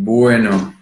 Bueno.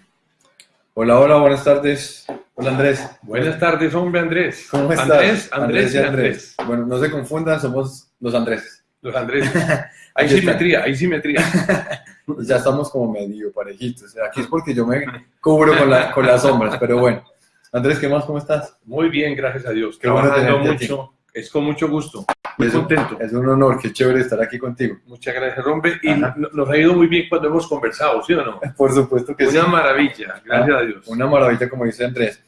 Hola, hola, buenas tardes. Hola Andrés. Buenas tardes, hombre Andrés. ¿Cómo estás? Andrés, Andrés, y Andrés. Bueno, no se confundan, somos los Andrés. Los Andrés. Hay simetría, hay simetría. Ya estamos como medio parejitos. Aquí es porque yo me cubro con, la- con las sombras, pero bueno. Andrés, ¿qué más? ¿Cómo estás? Muy bien, gracias a Dios. Qué bueno Trabajando aquí. mucho. Es con mucho gusto. Muy Es un- contento. Es un honor, qué chévere estar aquí contigo. Muchas gracias, hombre. Y Ajá. no- nos ha ido muy bien cuando hemos conversado, ¿sí o no? Por supuesto que sí. Una maravilla, gracias a Dios. Una maravilla, como dice Andrés.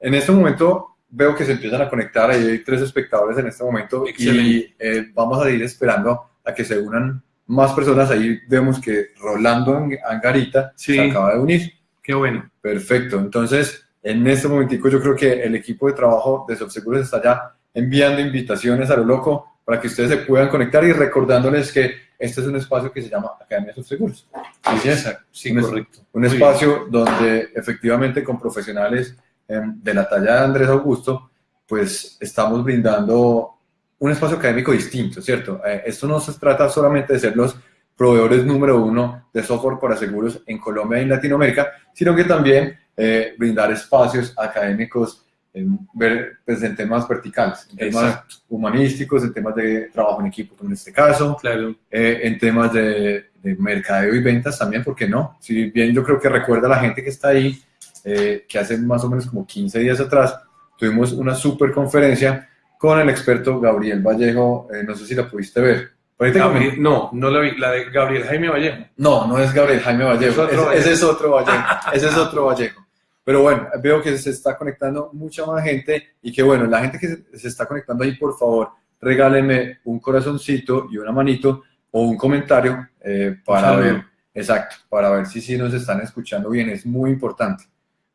En este momento veo que se empiezan a conectar, ahí hay tres espectadores en este momento y Excelente. eh, vamos a ir esperando a que se unan más personas. Ahí vemos que Rolando Ang- Angarita Sí. se acaba de unir. Qué bueno. Perfecto. Entonces, en este momentico yo creo que el equipo de trabajo de Subseguros está ya enviando invitaciones a lo loco para que ustedes se puedan conectar y recordándoles que este es un espacio que se llama Academia Subseguros. Así es. Sí, Un- correcto. Un Muy espacio donde efectivamente con profesionales em, de la talla de Andrés Augusto, pues estamos brindando un espacio académico distinto, ¿cierto? Eh, esto no se trata solamente de ser los proveedores número uno de software para seguros en Colombia y en Latinoamérica, sino que también eh, brindar espacios académicos en, ver- pues, en temas verticales, en temas Exacto. humanísticos, en temas de trabajo en equipo, como en este caso, Claro. eh, en temas de, de mercadeo y ventas también, ¿por qué no? Si bien yo creo que recuerda a la gente que está ahí, eh, que hace más o menos como 15 días atrás tuvimos una super conferencia con el experto Gabriel Vallejo, eh, no sé si la pudiste ver. Gabriel- no, no la vi. La de Gabriel Jaime Vallejo. no, no es Gabriel Jaime Vallejo, Es otro ese, ese es otro Vallejo, ese es otro Vallejo. Pero bueno, veo que se está conectando mucha más gente y que bueno, la gente que se, está conectando ahí, por favor, regálenme un corazoncito y una manito o un comentario eh, para ver, exacto, para ver si sí nos están escuchando bien, es muy importante.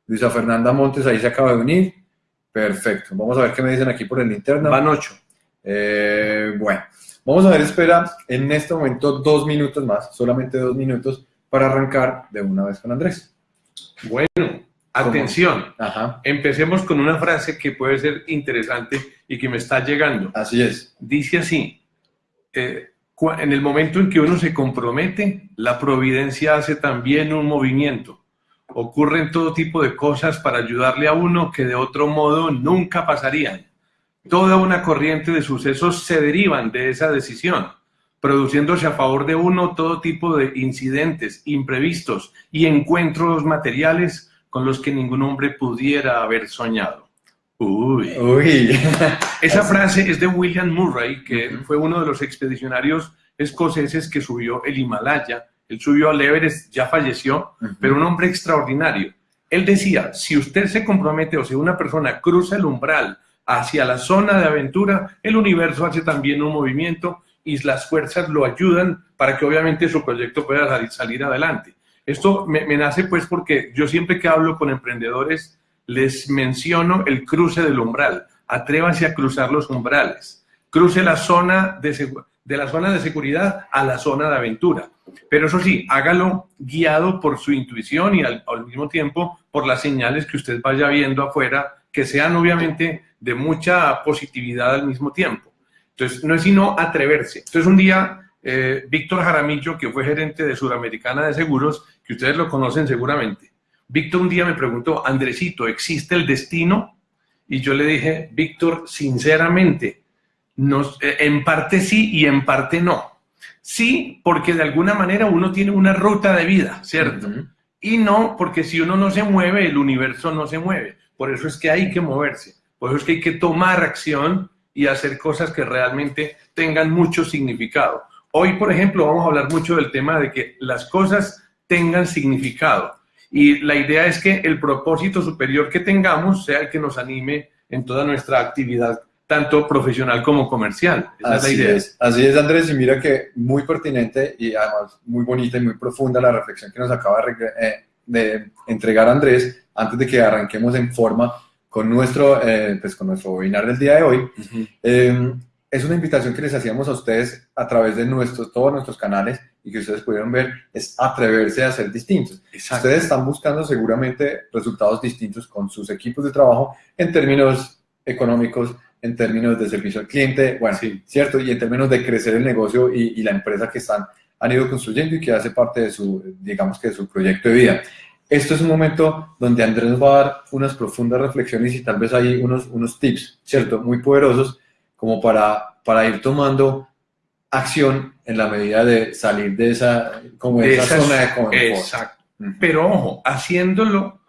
Luisa Fernanda Montes ahí se acaba de unir, perfecto. Vamos a ver qué me dicen aquí por el interno. Van ocho. Eh, bueno, vamos a ver, espera en este momento dos minutos más, solamente dos minutos, para arrancar de una vez con Andrés. Bueno, atención. Ajá, Empecemos con una frase que puede ser interesante y que me está llegando. así es. Dice así, eh, en el momento en que uno se compromete, la providencia hace también un movimiento. Ocurren todo tipo de cosas para ayudarle a uno que de otro modo nunca pasarían. Toda una corriente de sucesos se derivan de esa decisión, produciéndose a favor de uno todo tipo de incidentes imprevistos y encuentros materiales con los que ningún hombre pudiera haber soñado. Uy. Uy, Esa frase es de William Murray, que Ujú. fue uno de los expedicionarios escoceses que subió el Himalaya. Él subió al Everest, ya falleció, pero un hombre extraordinario. Él decía, si usted se compromete o si una persona cruza el umbral hacia la zona de aventura, el universo hace también un movimiento y las fuerzas lo ayudan para que obviamente su proyecto pueda salir adelante. Esto me, nace pues porque yo siempre que hablo con emprendedores les menciono el cruce del umbral. Atrévase a cruzar los umbrales. Cruce la zona de, de la zona de seguridad a la zona de aventura. Pero eso sí, hágalo guiado por su intuición y al, al mismo tiempo por las señales que usted vaya viendo afuera, que sean obviamente de mucha positividad al mismo tiempo. Entonces, no es sino atreverse. Entonces, un día, eh, Víctor Jaramillo, que fue gerente de Suramericana de Seguros, que ustedes lo conocen seguramente, Víctor un día me preguntó, Andresito, ¿existe el destino? Y yo le dije, Víctor, sinceramente, nos- eh, en parte sí y en parte no. Sí, porque de alguna manera uno tiene una ruta de vida, ¿cierto? Y no, porque si uno no se mueve, el universo no se mueve. Por eso es que hay que moverse. Por eso es que hay que tomar acción y hacer cosas que realmente tengan mucho significado. Hoy, por ejemplo, vamos a hablar mucho del tema de que las cosas tengan significado. Y la idea es que el propósito superior que tengamos sea el que nos anime en toda nuestra actividad, tanto profesional como comercial. Esa Así es la idea. es, así es Andrés, y mira que muy pertinente y además muy bonita y muy profunda la reflexión que nos acaba de, eh, de entregar Andrés antes de que arranquemos en forma con nuestro, eh, pues con nuestro webinar del día de hoy. Ujú. Eh, es una invitación que les hacíamos a ustedes a través de nuestros, todos nuestros canales y que ustedes pudieron ver, es atreverse a ser distintos. Exacto. Ustedes están buscando seguramente resultados distintos con sus equipos de trabajo en términos económicos, en términos de servicio al cliente, bueno, Sí. ¿cierto? Y en términos de crecer el negocio y, y la empresa que están han ido construyendo y que hace parte de su, digamos que de su proyecto de vida. Esto es un momento donde Andrés nos va a dar unas profundas reflexiones y tal vez hay unos, unos tips, ¿cierto? Muy poderosos como para, para ir tomando acción en la medida de salir de esa, como de esa, zona de confort. Exacto. Pero ojo, haciéndolo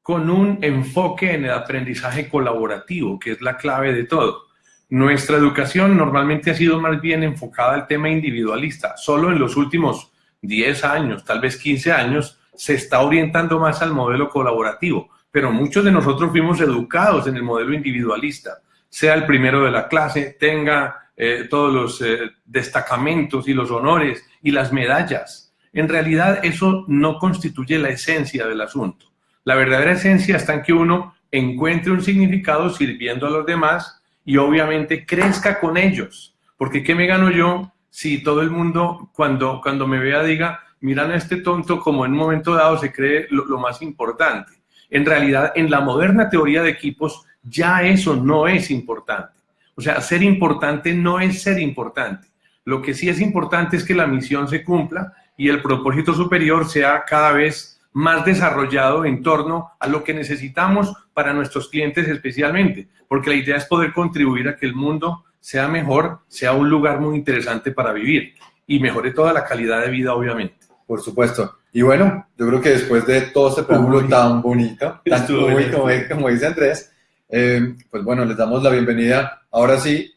con un enfoque en el aprendizaje colaborativo, que es la clave de todo. Nuestra educación normalmente ha sido más bien enfocada al tema individualista. Solo en los últimos 10 años, tal vez 15 años, se está orientando más al modelo colaborativo. Pero muchos de nosotros fuimos educados en el modelo individualista. Sea el primero de la clase, tenga eh, todos los eh, destacamentos y los honores y las medallas. En realidad eso no constituye la esencia del asunto. La verdadera esencia está en que uno encuentre un significado sirviendo a los demás y obviamente crezca con ellos. Porque ¿qué me gano yo si todo el mundo cuando, cuando me vea diga, miran a este tonto como en un momento dado se cree lo, lo más importante? En realidad, en la moderna teoría de equipos, ya eso no es importante. O sea, ser importante no es ser importante. Lo que sí es importante es que la misión se cumpla y el propósito superior sea cada vez más desarrollado en torno a lo que necesitamos para nuestros clientes especialmente, porque la idea es poder contribuir a que el mundo sea mejor, sea un lugar muy interesante para vivir y mejore toda la calidad de vida, obviamente. Por supuesto. Y bueno, yo creo que después de todo este preámbulo tan bonito, tan muy, como, dice Andrés, eh, pues bueno, les damos la bienvenida ahora sí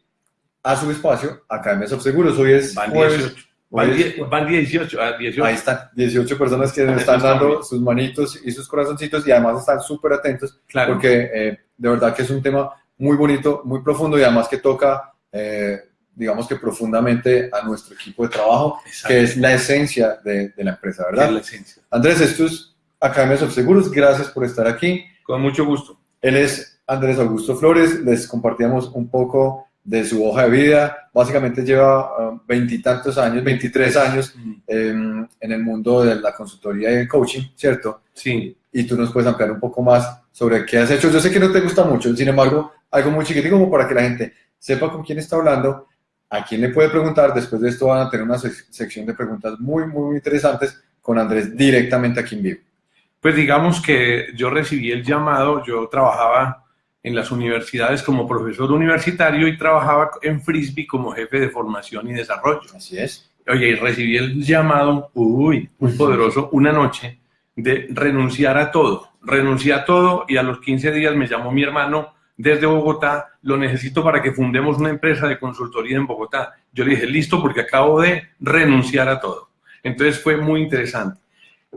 a su espacio, Academia Seguros. Hoy es jueves, Van, 18, 18. Ahí están, 18 personas que están dando sus manitos y sus corazoncitos y además están súper atentos claro. porque eh, de verdad que es un tema muy bonito, muy profundo y además que toca, eh, digamos que profundamente a nuestro equipo de trabajo, que es la esencia de, de la empresa, ¿verdad? la esencia. Andrés, esto es Academia Seguros, gracias por estar aquí. Con mucho gusto. Él es Andrés Augusto Flores, les compartíamos un poco de su hoja de vida. Básicamente lleva um, veintitantos años, 23 años em, en el mundo de la consultoría y el coaching, ¿cierto? Sí. Y tú nos puedes ampliar un poco más sobre qué has hecho. Yo sé que no te gusta mucho, sin embargo, algo muy chiquitito como para que la gente sepa con quién está hablando, a quién le puede preguntar. Después de esto van a tener una sección de preguntas muy, muy interesantes con Andrés directamente aquí en vivo. Pues digamos que yo recibí el llamado, yo trabajaba en las universidades como profesor universitario y trabajaba en Frisbee como jefe de formación y desarrollo. Así es. Oye, y recibí el llamado, uy, muy poderoso, una noche de renunciar a todo. Renuncié a todo y a los 15 días me llamó mi hermano desde Bogotá, lo necesito para que fundemos una empresa de consultoría en Bogotá. Yo le dije, listo, porque acabo de renunciar a todo. Entonces fue muy interesante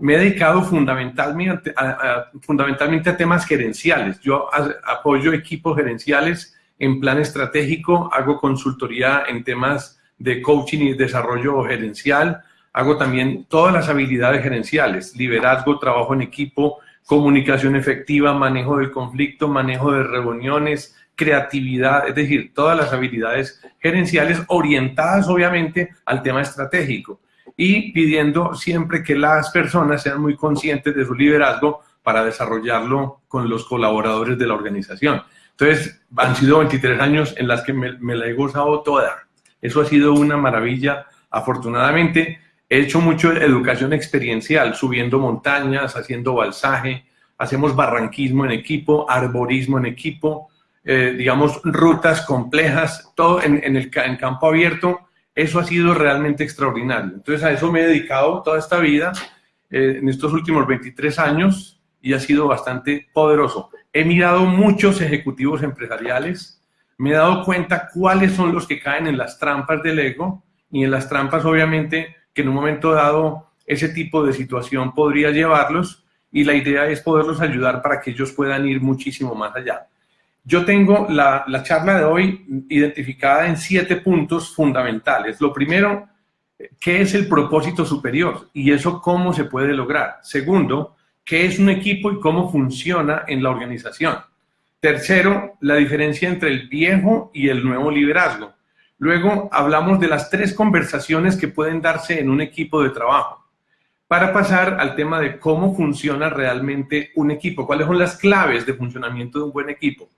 me he dedicado fundamentalmente a, fundamentalmente a temas gerenciales. Yo apoyo equipos gerenciales en plan estratégico, hago consultoría en temas de coaching y desarrollo gerencial, hago también todas las habilidades gerenciales, liderazgo, trabajo en equipo, comunicación efectiva, manejo del conflicto, manejo de reuniones, creatividad, es decir, todas las habilidades gerenciales orientadas obviamente al tema estratégico y pidiendo siempre que las personas sean muy conscientes de su liderazgo para desarrollarlo con los colaboradores de la organización. Entonces, han sido 23 años en las que me, la he gozado toda. Eso ha sido una maravilla. Afortunadamente, he hecho mucho educación experiencial, subiendo montañas, haciendo balsaje, hacemos barranquismo en equipo, arborismo en equipo, eh, digamos, rutas complejas, todo en, en el en campo abierto eso ha sido realmente extraordinario. Entonces a eso me he dedicado toda esta vida, eh, en estos últimos 23 años, y ha sido bastante poderoso. He mirado muchos ejecutivos empresariales, me he dado cuenta cuáles son los que caen en las trampas del ego y en las trampas obviamente que en un momento dado ese tipo de situación podría llevarlos y la idea es poderlos ayudar para que ellos puedan ir muchísimo más allá. Yo tengo la, charla de hoy identificada en siete puntos fundamentales. Lo primero, ¿qué es el propósito superior? Y eso cómo se puede lograr. Segundo, ¿qué es un equipo y cómo funciona en la organización? Tercero, la diferencia entre el viejo y el nuevo liderazgo. Luego hablamos de las tres conversaciones que pueden darse en un equipo de trabajo. Para pasar al tema de cómo funciona realmente un equipo, cuáles son las claves de funcionamiento de un buen equipo.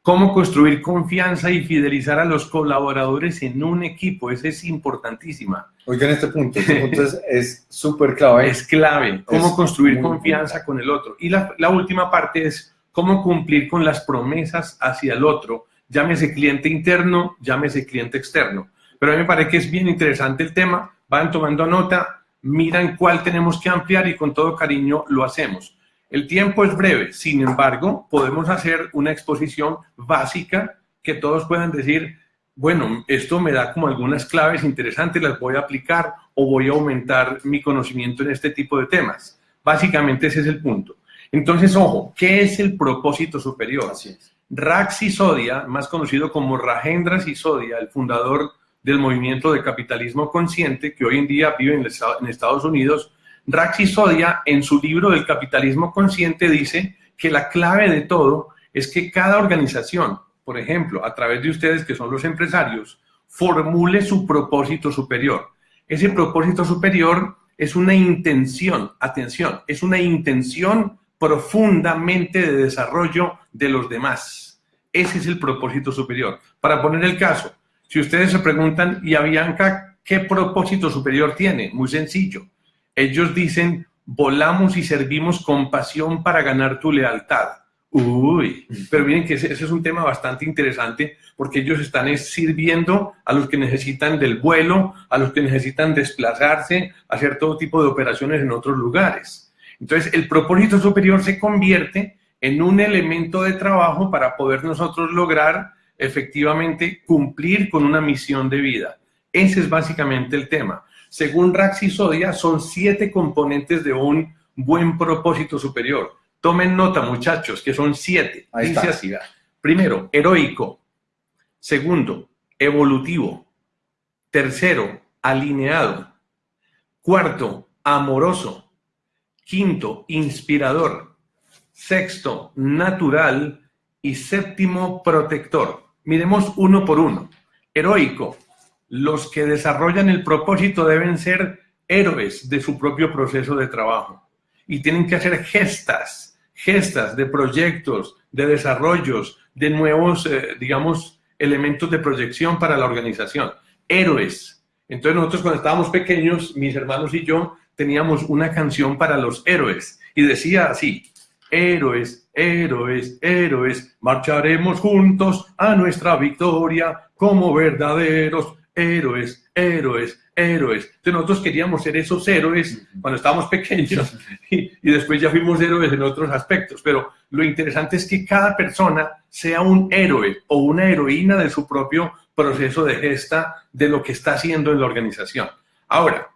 Cómo construir confianza y fidelizar a los colaboradores en un equipo. Esa es importantísima. Oigan este punto, este punto es súper clave. Es clave. Cómo construir confianza con el otro. Y la, la última parte es cómo cumplir con las promesas hacia el otro, llámese cliente interno, llámese cliente externo. Pero a mí me parece que es bien interesante el tema, van tomando nota, miran cuál tenemos que ampliar y con todo cariño lo hacemos. El tiempo es breve, sin embargo, podemos hacer una exposición básica que todos puedan decir, bueno, esto me da como algunas claves interesantes, las voy a aplicar o voy a aumentar mi conocimiento en este tipo de temas. Básicamente ese es el punto. Entonces, ojo, ¿qué es el propósito superior? Así es. Rax Sisodia, más conocido como Rajendra Sisodia, el fundador del movimiento de capitalismo consciente que hoy en día vive en, Estados Unidos, Rax Sisodia en su libro del capitalismo consciente dice que la clave de todo es que cada organización, por ejemplo, a través de ustedes que son los empresarios, formule su propósito superior. Ese propósito superior es una intención, atención, es una intención profundamente de desarrollo de los demás. Ese es el propósito superior. Para poner el caso, si ustedes se preguntan, ¿y a Bianca qué propósito superior tiene? Muy sencillo. Ellos dicen, volamos y servimos con pasión para ganar tu lealtad. Uy, pero miren que ese, es un tema bastante interesante porque ellos están sirviendo a los que necesitan del vuelo, a los que necesitan desplazarse, hacer todo tipo de operaciones en otros lugares. Entonces, el propósito superior se convierte en un elemento de trabajo para poder nosotros lograr efectivamente cumplir con una misión de vida. Ese es básicamente el tema. Según Raxi Sodia, son siete componentes de un buen propósito superior. Tomen nota, muchachos, que son siete. Dice así. Primero, heroico. Segundo, evolutivo. Tercero, alineado. Cuarto, amoroso. Quinto, inspirador. Sexto, natural. Y séptimo, protector. Miremos uno por uno. Heroico. Los que desarrollan el propósito deben ser héroes de su propio proceso de trabajo. Y tienen que hacer gestas, gestas de proyectos, de desarrollos, de nuevos, eh, digamos, elementos de proyección para la organización. Héroes. Entonces nosotros cuando estábamos pequeños, mis hermanos y yo, teníamos una canción para los héroes y decía así, héroes, héroes, héroes, marcharemos juntos a nuestra victoria como verdaderos héroes, héroes, héroes. Entonces nosotros queríamos ser esos héroes cuando estábamos pequeños y, y, después ya fuimos héroes en otros aspectos. Pero lo interesante es que cada persona sea un héroe o una heroína de su propio proceso de gesta de lo que está haciendo en la organización. Ahora,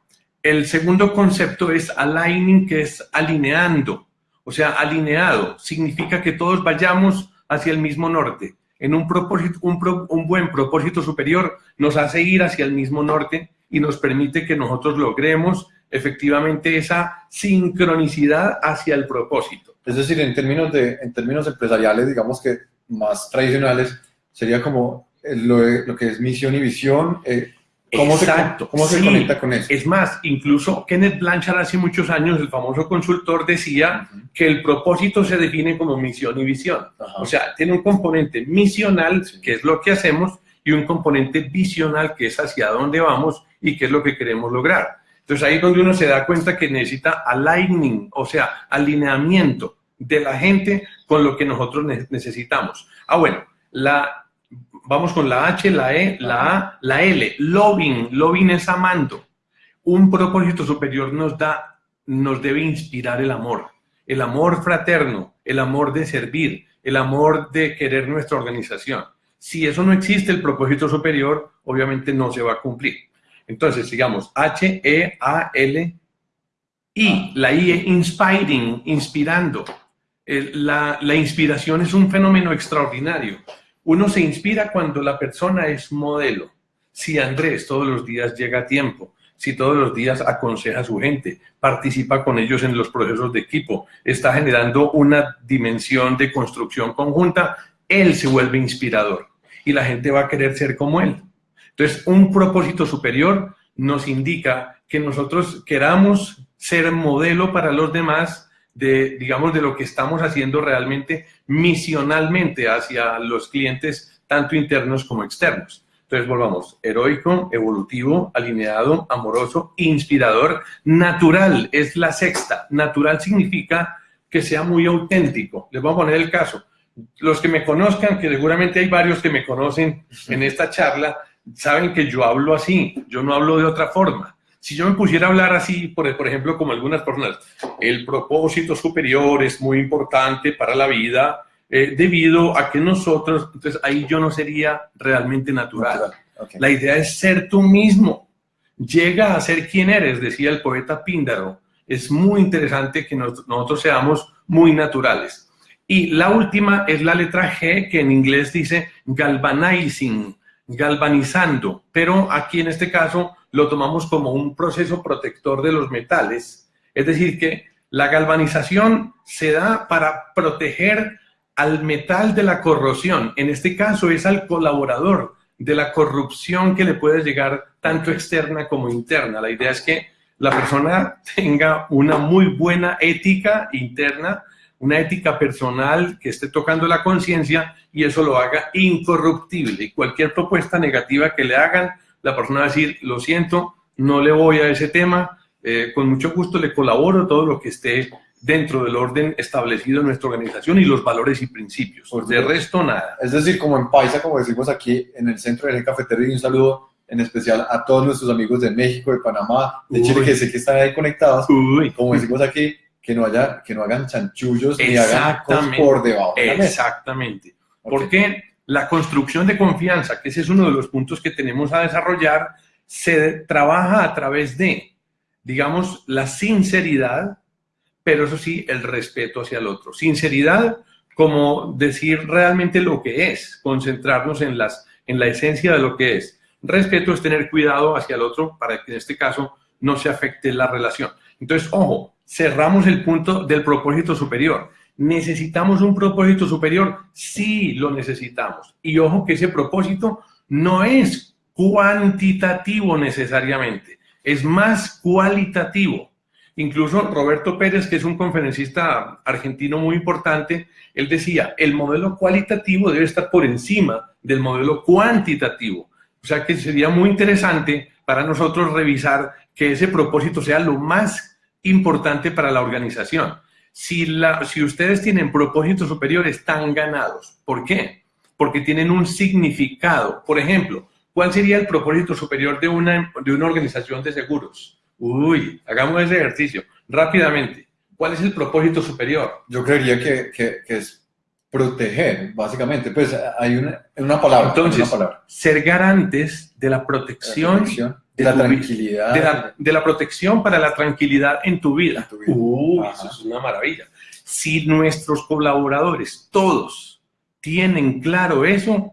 el segundo concepto es aligning, que es alineando. O sea, alineado significa que todos vayamos hacia el mismo norte. En un, buen propósito superior nos hace ir hacia el mismo norte y nos permite que nosotros logremos efectivamente esa sincronicidad hacia el propósito. Es decir, en términos, de, en términos empresariales, digamos que más tradicionales, sería como lo, lo que es misión y visión, eh, ¿Cómo Exacto. Se, ¿Cómo se conecta con eso? Es más, incluso Kenneth Blanchard hace muchos años, el famoso consultor, decía que el propósito se define como misión y visión. O sea, tiene un componente misional, que es lo que hacemos, y un componente visional, que es hacia dónde vamos y qué es lo que queremos lograr. Entonces ahí es donde uno se da cuenta que necesita aligning, o sea, alineamiento de la gente con lo que nosotros necesitamos. Ah, bueno, la Vamos con la H, la E, la A, la L. Loving. Loving es amando. Un propósito superior nos da, nos debe inspirar el amor. El amor fraterno, el amor de servir, el amor de querer nuestra organización. Si eso no existe, el propósito superior obviamente no se va a cumplir. Entonces, sigamos. H, E, A, L, I. La I es inspiring, inspirando. La, la inspiración es un fenómeno extraordinario. Uno se inspira cuando la persona es modelo. Si Andrés todos los días llega a tiempo, si todos los días aconseja a su gente, participa con ellos en los procesos de equipo, está generando una dimensión de construcción conjunta, él se vuelve inspirador y la gente va a querer ser como él. Entonces, un propósito superior nos indica que nosotros queramos ser modelo para los demás de, digamos, de lo que estamos haciendo realmente misionalmente hacia los clientes, tanto internos como externos. Entonces, volvamos, heroico, evolutivo, alineado, amoroso, inspirador, natural, es la sexta. Natural significa que sea muy auténtico. Les voy a poner el caso. Los que me conozcan, que seguramente hay varios que me conocen en esta charla, saben que yo hablo así, yo no hablo de otra forma. Si yo me pusiera a hablar así, por, por ejemplo, como algunas personas, el propósito superior es muy importante para la vida, eh, debido a que nosotros, entonces ahí yo no sería realmente natural. La idea es ser tú mismo. Llega a ser quien eres, decía el poeta Píndaro. Es muy interesante que nosotros seamos muy naturales. Y la última es la letra G, que en inglés dice galvanizing, galvanizando, pero aquí en este caso lo tomamos como un proceso protector de los metales. Es decir, que la galvanización se da para proteger al metal de la corrosión. En este caso es al colaborador de la corrupción que le puede llegar tanto externa como interna. La idea es que la persona tenga una muy buena ética interna, una ética personal que esté tocando la conciencia y eso lo haga incorruptible. Y cualquier propuesta negativa que le hagan, la persona va a decir, lo siento, no le voy a ese tema, eh, con mucho gusto le colaboro todo lo que esté dentro del orden establecido en nuestra organización y los valores y principios. de resto, nada. Es decir, como en Paisa, como decimos aquí en el centro de cafetería, y un saludo en especial a todos nuestros amigos de México, de Panamá, de Chile, que sé que están ahí conectados. Como decimos aquí, que no, haya, que no hagan chanchullos ni hagan cosas por debajo de la mesa. Exactamente. Porque la construcción de confianza, que ese es uno de los puntos que tenemos a desarrollar, se trabaja a través de, digamos, la sinceridad, pero eso sí, el respeto hacia el otro. Sinceridad como decir realmente lo que es, concentrarnos en, las, en la esencia de lo que es. Respeto es tener cuidado hacia el otro para que en este caso no se afecte la relación. Entonces, ojo, cerramos el punto del propósito superior. ¿Necesitamos un propósito superior? Sí, lo necesitamos. Y ojo que ese propósito no es cuantitativo necesariamente, es más cualitativo. Incluso Roberto Pérez, que es un conferencista argentino muy importante, él decía, el modelo cualitativo debe estar por encima del modelo cuantitativo. O sea que sería muy interesante para nosotros revisar que ese propósito sea lo más importante para la organización. Si, la, si ustedes tienen propósitos superiores, están ganados. ¿Por qué? Porque tienen un significado. Por ejemplo, ¿cuál sería el propósito superior de una, de una organización de seguros? Uy, hagamos ese ejercicio rápidamente. ¿Cuál es el propósito superior? Yo creería que, que, es proteger, básicamente. Pues hay una, una palabra. Entonces, ser garantes de la protección, de, la tranquilidad. De la, protección para la tranquilidad en tu vida. Uy, eso es una maravilla. Si nuestros colaboradores, todos, tienen claro eso,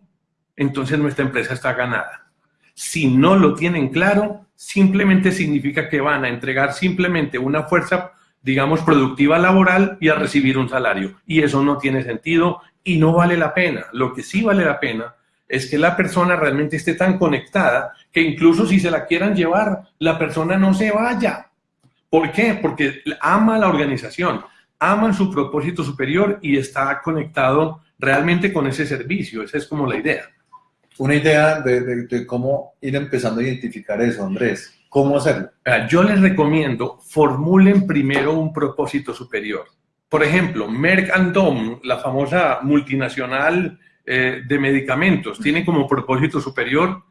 entonces nuestra empresa está ganada. Si no lo tienen claro, simplemente significa que van a entregar simplemente una fuerza, digamos, productiva laboral y a recibir un salario. Y eso no tiene sentido y no vale la pena. Lo que sí vale la pena es que la persona realmente esté tan conectada que incluso si se la quieran llevar, la persona no se vaya. ¿Por qué? Porque ama la organización, ama su propósito superior y está conectado realmente con ese servicio. Esa es como la idea una idea de, cómo ir empezando a identificar eso, Andrés. ¿Cómo hacerlo? Yo les recomiendo, formulen primero un propósito superior. Por ejemplo, Merck Dom, la famosa multinacional eh, de medicamentos, tiene como propósito superior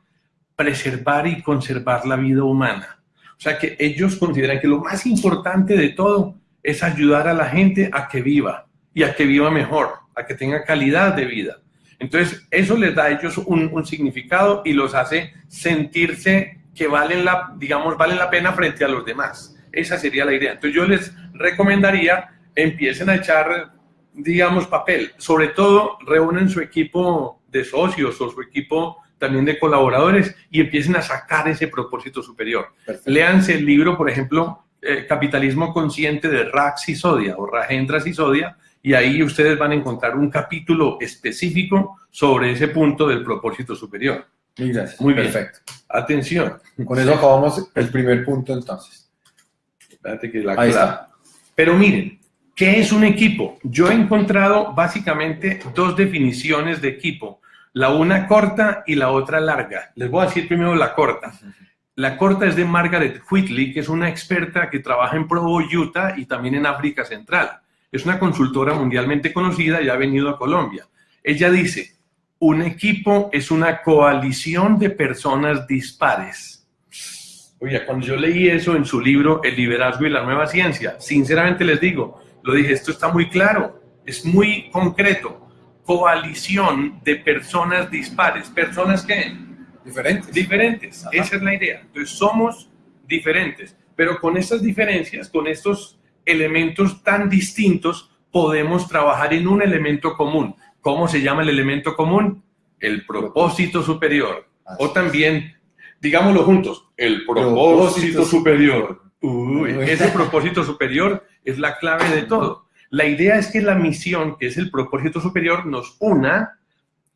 preservar y conservar la vida humana. O sea que ellos consideran que lo más importante de todo es ayudar a la gente a que viva y a que viva mejor, a que tenga calidad de vida. Entonces, eso les da a ellos un, significado y los hace sentirse que valen la, digamos, valen la pena frente a los demás. Esa sería la idea. Entonces, yo les recomendaría empiecen a echar, digamos, papel. Sobre todo, reúnen su equipo de socios o su equipo también de colaboradores y empiecen a sacar ese propósito superior. Léanse el libro, por ejemplo, eh, Capitalismo Consciente de Rax Sisodia o Rajendra Sisodia, y ahí ustedes van a encontrar un capítulo específico sobre ese punto del propósito superior. Muy bien. Perfecto. Atención. Con eso acabamos el primer punto entonces. Espérate que la Ahí está. Pero miren, ¿Qué es un equipo? Yo he encontrado básicamente dos definiciones de equipo, la una corta y la otra larga. Les voy a decir primero la corta. La corta es de Margaret Whitley, que es una experta que trabaja en Provo, Utah y también en África Central. Es una consultora mundialmente conocida y ha venido a Colombia. Ella dice, un equipo es una coalición de personas dispares. Oye, cuando yo leí eso en su libro El liderazgo y la nueva ciencia, sinceramente les digo, lo dije, esto está muy claro, es muy concreto. Coalición de personas dispares, personas que Diferentes. Diferentes, esa es la idea. Entonces somos diferentes, pero con estas diferencias, con estos elementos tan distintos, podemos trabajar en un elemento común. ¿Cómo se llama el elemento común? El propósito superior. o también, digámoslo juntos, el propósito, superior. ese propósito superior es la clave de todo. La idea es que la misión, que es el propósito superior, nos una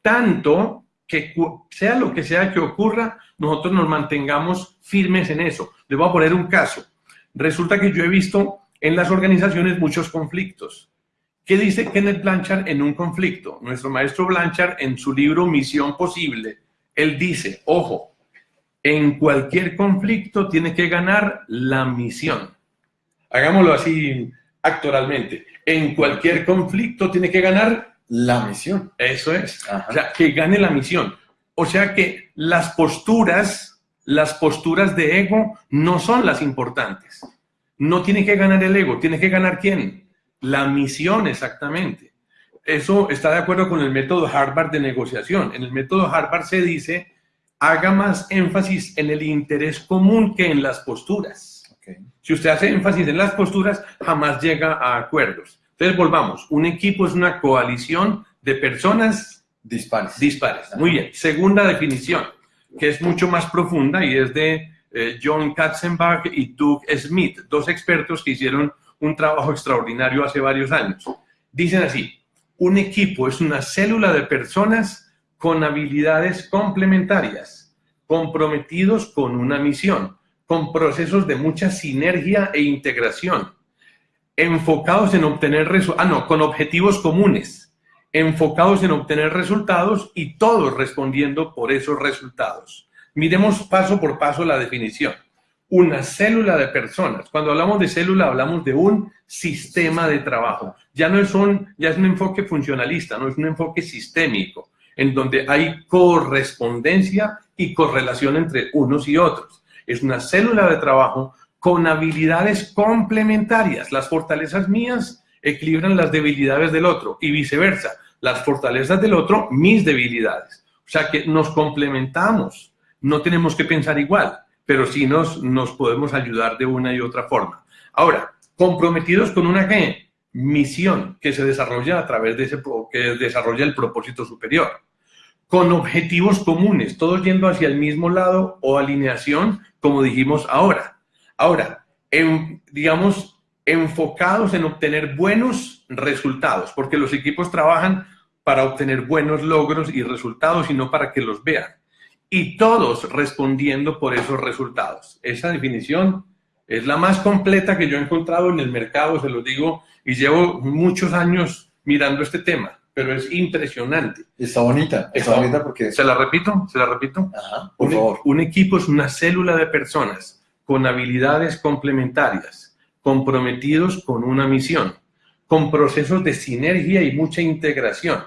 tanto que sea lo que sea que ocurra, nosotros nos mantengamos firmes en eso. Les voy a poner un caso. Resulta que yo he visto en las organizaciones muchos conflictos. ¿Qué dice Kenneth Blanchard en un conflicto? Nuestro maestro Blanchard en su libro Misión Posible, él dice, ojo, en cualquier conflicto tiene que ganar la misión. Hagámoslo así actoralmente. En cualquier conflicto tiene que ganar la misión. Eso es. O sea, que gane la misión. O sea que las posturas, las posturas de ego no son las importantes. No tiene que ganar el ego, tiene que ganar quién? La misión exactamente. Eso está de acuerdo con el método Harvard de negociación. En el método Harvard se dice, haga más énfasis en el interés común que en las posturas. Si usted hace énfasis en las posturas, jamás llega a acuerdos. Entonces, volvamos. Un equipo es una coalición de personas dispares. Dispares. Muy bien. Segunda definición, que es mucho más profunda y es de eh, John Katzenbach y Doug Smith, dos expertos que hicieron un trabajo extraordinario hace varios años. Dicen así, un equipo es una célula de personas con habilidades complementarias, comprometidos con una misión, con procesos de mucha sinergia e integración enfocados en obtener resultados, ah, no, con objetivos comunes, enfocados en obtener resultados y todos respondiendo por esos resultados. Miremos paso por paso la definición. Una célula de personas. Cuando hablamos de célula, hablamos de un sistema de trabajo. Ya no es un, ya es un enfoque funcionalista, no es un enfoque sistémico, en donde hay correspondencia y correlación entre unos y otros. Es una célula de trabajo con habilidades complementarias. Las fortalezas mías equilibran las debilidades del otro y viceversa. Las fortalezas del otro, mis debilidades. O sea que nos complementamos. No tenemos que pensar igual, pero sí nos, nos podemos ayudar de una y otra forma. Ahora, comprometidos con una misión que se desarrolla a través de ese, que desarrolla el propósito superior. Con objetivos comunes, todos yendo hacia el mismo lado o alineación, como dijimos ahora Ahora, digamos, enfocados en obtener buenos resultados, porque los equipos trabajan para obtener buenos logros y resultados y no para que los vean. Y todos respondiendo por esos resultados. Esa definición es la más completa que yo he encontrado en el mercado, se lo digo, y llevo muchos años mirando este tema, pero es impresionante. Está bonita, está, bonita porque... ¿Se la repito? ¿Se la repito? por favor. un equipo es una célula de personas con habilidades complementarias, comprometidos con una misión, con procesos de sinergia y mucha integración,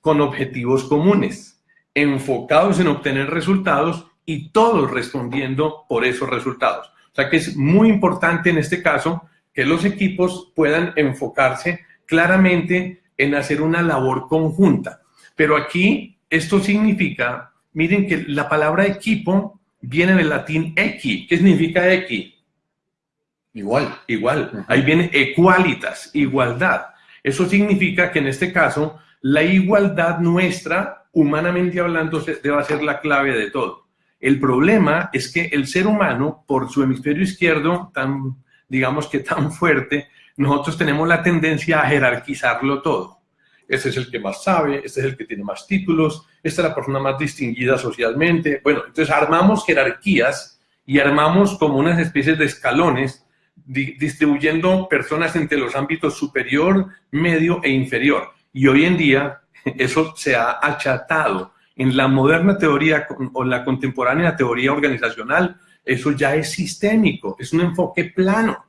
con objetivos comunes, enfocados en obtener resultados y todos respondiendo por esos resultados. O sea que es muy importante en este caso que los equipos puedan enfocarse claramente en hacer una labor conjunta. Pero aquí esto significa, miren que la palabra equipo viene del latín equi. ¿Qué significa equi? Igual. Igual. Ahí viene equalitas, igualdad. Eso significa que en este caso la igualdad nuestra, humanamente hablando, debe ser la clave de todo. El problema es que el ser humano, por su hemisferio izquierdo, tan, digamos que tan fuerte, nosotros tenemos la tendencia a jerarquizarlo todo ese es el que más sabe, este es el que tiene más títulos, esta es la persona más distinguida socialmente. Bueno, entonces armamos jerarquías y armamos como unas especies de escalones distribuyendo personas entre los ámbitos superior, medio e inferior. Y hoy en día eso se ha achatado. En la moderna teoría o la contemporánea teoría organizacional, eso ya es sistémico, es un enfoque plano.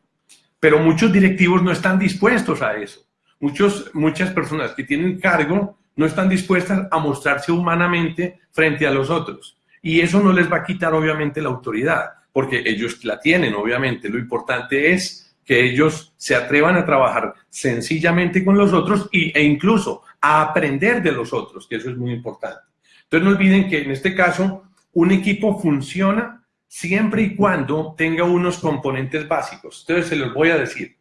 Pero muchos directivos no están dispuestos a eso. Muchos, muchas personas que tienen cargo no están dispuestas a mostrarse humanamente frente a los otros. Y eso no les va a quitar, obviamente, la autoridad, porque ellos la tienen, obviamente. Lo importante es que ellos se atrevan a trabajar sencillamente con los otros y, e incluso a aprender de los otros, que eso es muy importante. Entonces no olviden que en este caso un equipo funciona siempre y cuando tenga unos componentes básicos. Entonces se los voy a decir.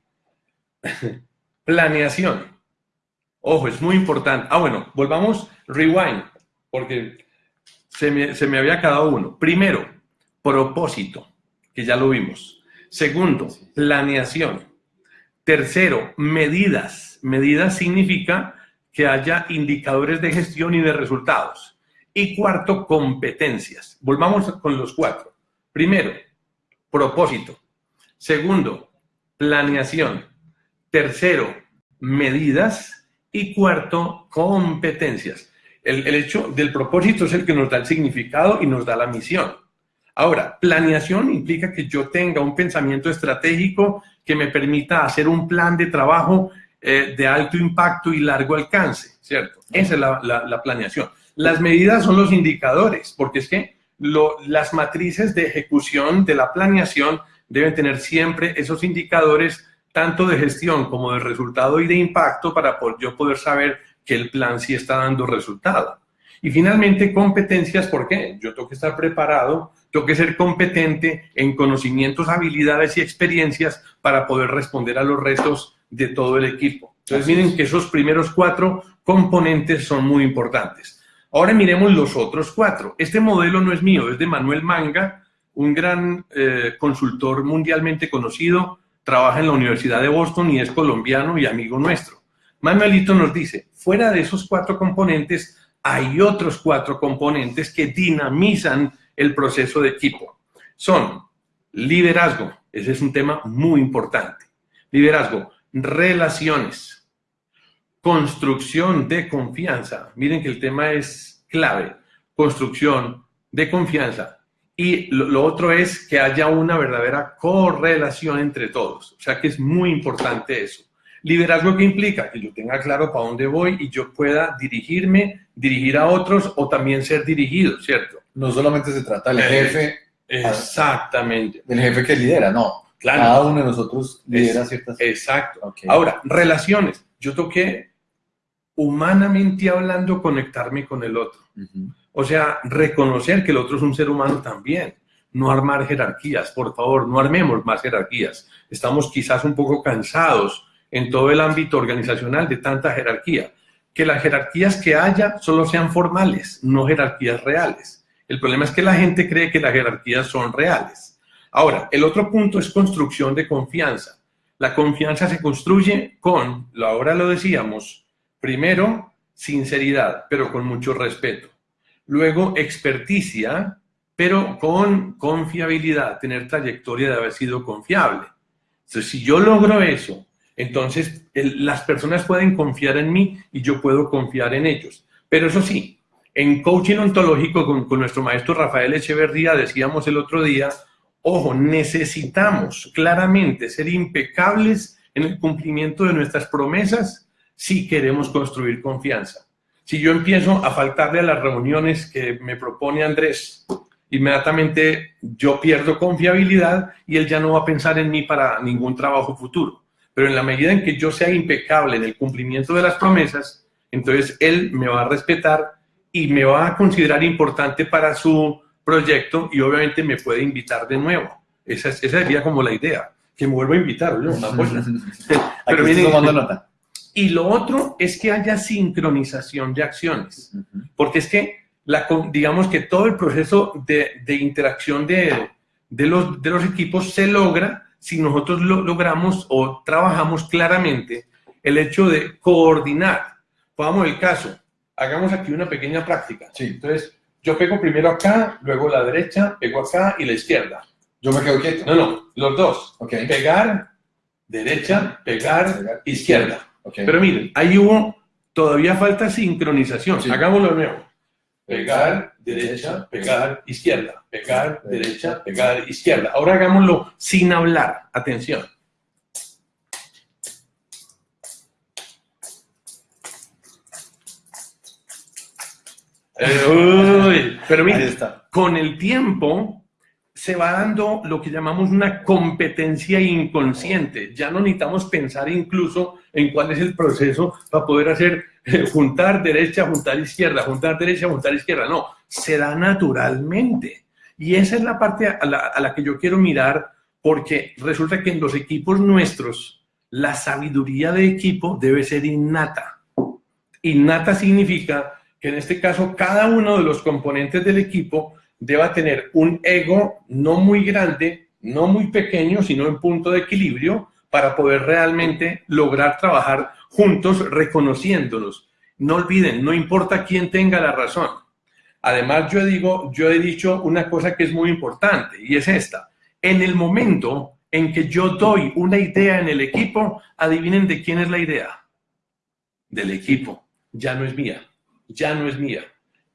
Planeación. Ojo, es muy importante. Ah, bueno, volvamos, rewind, porque se me, se me había quedado uno. Primero, propósito, que ya lo vimos. Segundo, planeación. Tercero, medidas. Medidas significa que haya indicadores de gestión y de resultados. Y cuarto, competencias. Volvamos con los cuatro. Primero, propósito. Segundo, planeación. Tercero, medidas. Y cuarto, competencias. El, hecho del propósito es el que nos da el significado y nos da la misión. Ahora, planeación implica que yo tenga un pensamiento estratégico que me permita hacer un plan de trabajo eh, de alto impacto y largo alcance, ¿cierto? Esa es la, planeación. Las medidas son los indicadores, porque es que las matrices de ejecución de la planeación deben tener siempre esos indicadores tanto de gestión como de resultado y de impacto para yo poder saber que el plan sí está dando resultado. Y finalmente, competencias, ¿por qué? Yo tengo que estar preparado, tengo que ser competente en conocimientos, habilidades y experiencias para poder responder a los retos de todo el equipo. Entonces miren que esos primeros cuatro componentes son muy importantes. Ahora miremos los otros cuatro. Este modelo no es mío, es de Manuel Manga, un gran eh, consultor mundialmente conocido, trabaja en la Universidad de Boston y es colombiano y amigo nuestro. Manuelito nos dice, fuera de esos cuatro componentes, hay otros cuatro componentes que dinamizan el proceso de equipo. Son liderazgo, ese es un tema muy importante. Liderazgo, relaciones, construcción de confianza. Miren que el tema es clave, construcción de confianza. Y lo, otro es que haya una verdadera correlación entre todos. O sea que es muy importante eso. Liderazgo que implica que yo tenga claro para dónde voy y yo pueda dirigirme, dirigir a otros o también ser dirigido, ¿cierto? No solamente se trata del jefe. Exactamente. Del jefe que lidera, no. Cada uno de nosotros lidera ciertas... Exacto. Ahora, relaciones. Yo toqué humanamente hablando conectarme con el otro. O sea, reconocer que el otro es un ser humano también. No armar jerarquías, por favor, no armemos más jerarquías. Estamos quizás un poco cansados en todo el ámbito organizacional de tanta jerarquía. Que las jerarquías que haya solo sean formales, no jerarquías reales. El problema es que la gente cree que las jerarquías son reales. Ahora, el otro punto es construcción de confianza. La confianza se construye con, ahora lo decíamos, primero, sinceridad, pero con mucho respeto. Luego, experticia, pero con confiabilidad, tener trayectoria de haber sido confiable. Entonces, si yo logro eso, entonces las personas pueden confiar en mí y yo puedo confiar en ellos. Pero eso sí, en coaching ontológico con, con nuestro maestro Rafael Echeverría decíamos el otro día, Ojo, necesitamos claramente ser impecables en el cumplimiento de nuestras promesas si queremos construir confianza. Si yo empiezo a faltarle a las reuniones que me propone Andrés, inmediatamente yo pierdo confiabilidad y él ya no va a pensar en mí para ningún trabajo futuro. Pero en la medida en que yo sea impecable en el cumplimiento de las promesas, entonces él me va a respetar y me va a considerar importante para su proyecto y obviamente me puede invitar de nuevo. Esa, esa sería como la idea, que me vuelva a invitar. ¿no? Pero miren, nota. Y lo otro es que haya sincronización de acciones, porque es que, la, digamos que todo el proceso de, de interacción de, de, los, de los equipos se logra si nosotros lo logramos o trabajamos claramente el hecho de coordinar. Pongamos el caso, hagamos aquí una pequeña práctica. Sí. Entonces, yo pego primero acá, luego la derecha, pego acá y la izquierda. Yo me quedo quieto. No, no, los dos. Ok. Pegar, derecha, pegar, Pegar, izquierda. Pero miren, ahí hubo, todavía falta sincronización. Sí. Hagámoslo de nuevo. Pegar, derecha, pegar, izquierda. Pegar, derecha, pegar, izquierda. Ahora hagámoslo sin hablar. Atención. Uy, pero está. con el tiempo se va dando lo que llamamos una competencia inconsciente. Ya no necesitamos pensar incluso en cuál es el proceso para poder hacer eh, juntar derecha, juntar izquierda, juntar derecha, juntar izquierda. No, se da naturalmente. Y esa es la parte a la, a la que yo quiero mirar porque resulta que en los equipos nuestros la sabiduría de equipo debe ser innata. Innata significa que en este caso cada uno de los componentes del equipo deba tener un ego no muy grande, no muy pequeño, sino en punto de equilibrio para poder realmente lograr trabajar juntos reconociéndonos. No olviden, no importa quién tenga la razón. Además, yo digo, yo he dicho una cosa que es muy importante y es esta. En el momento en que yo doy una idea en el equipo, adivinen de quién es la idea. Del equipo. Ya no es mía. Ya no es mía.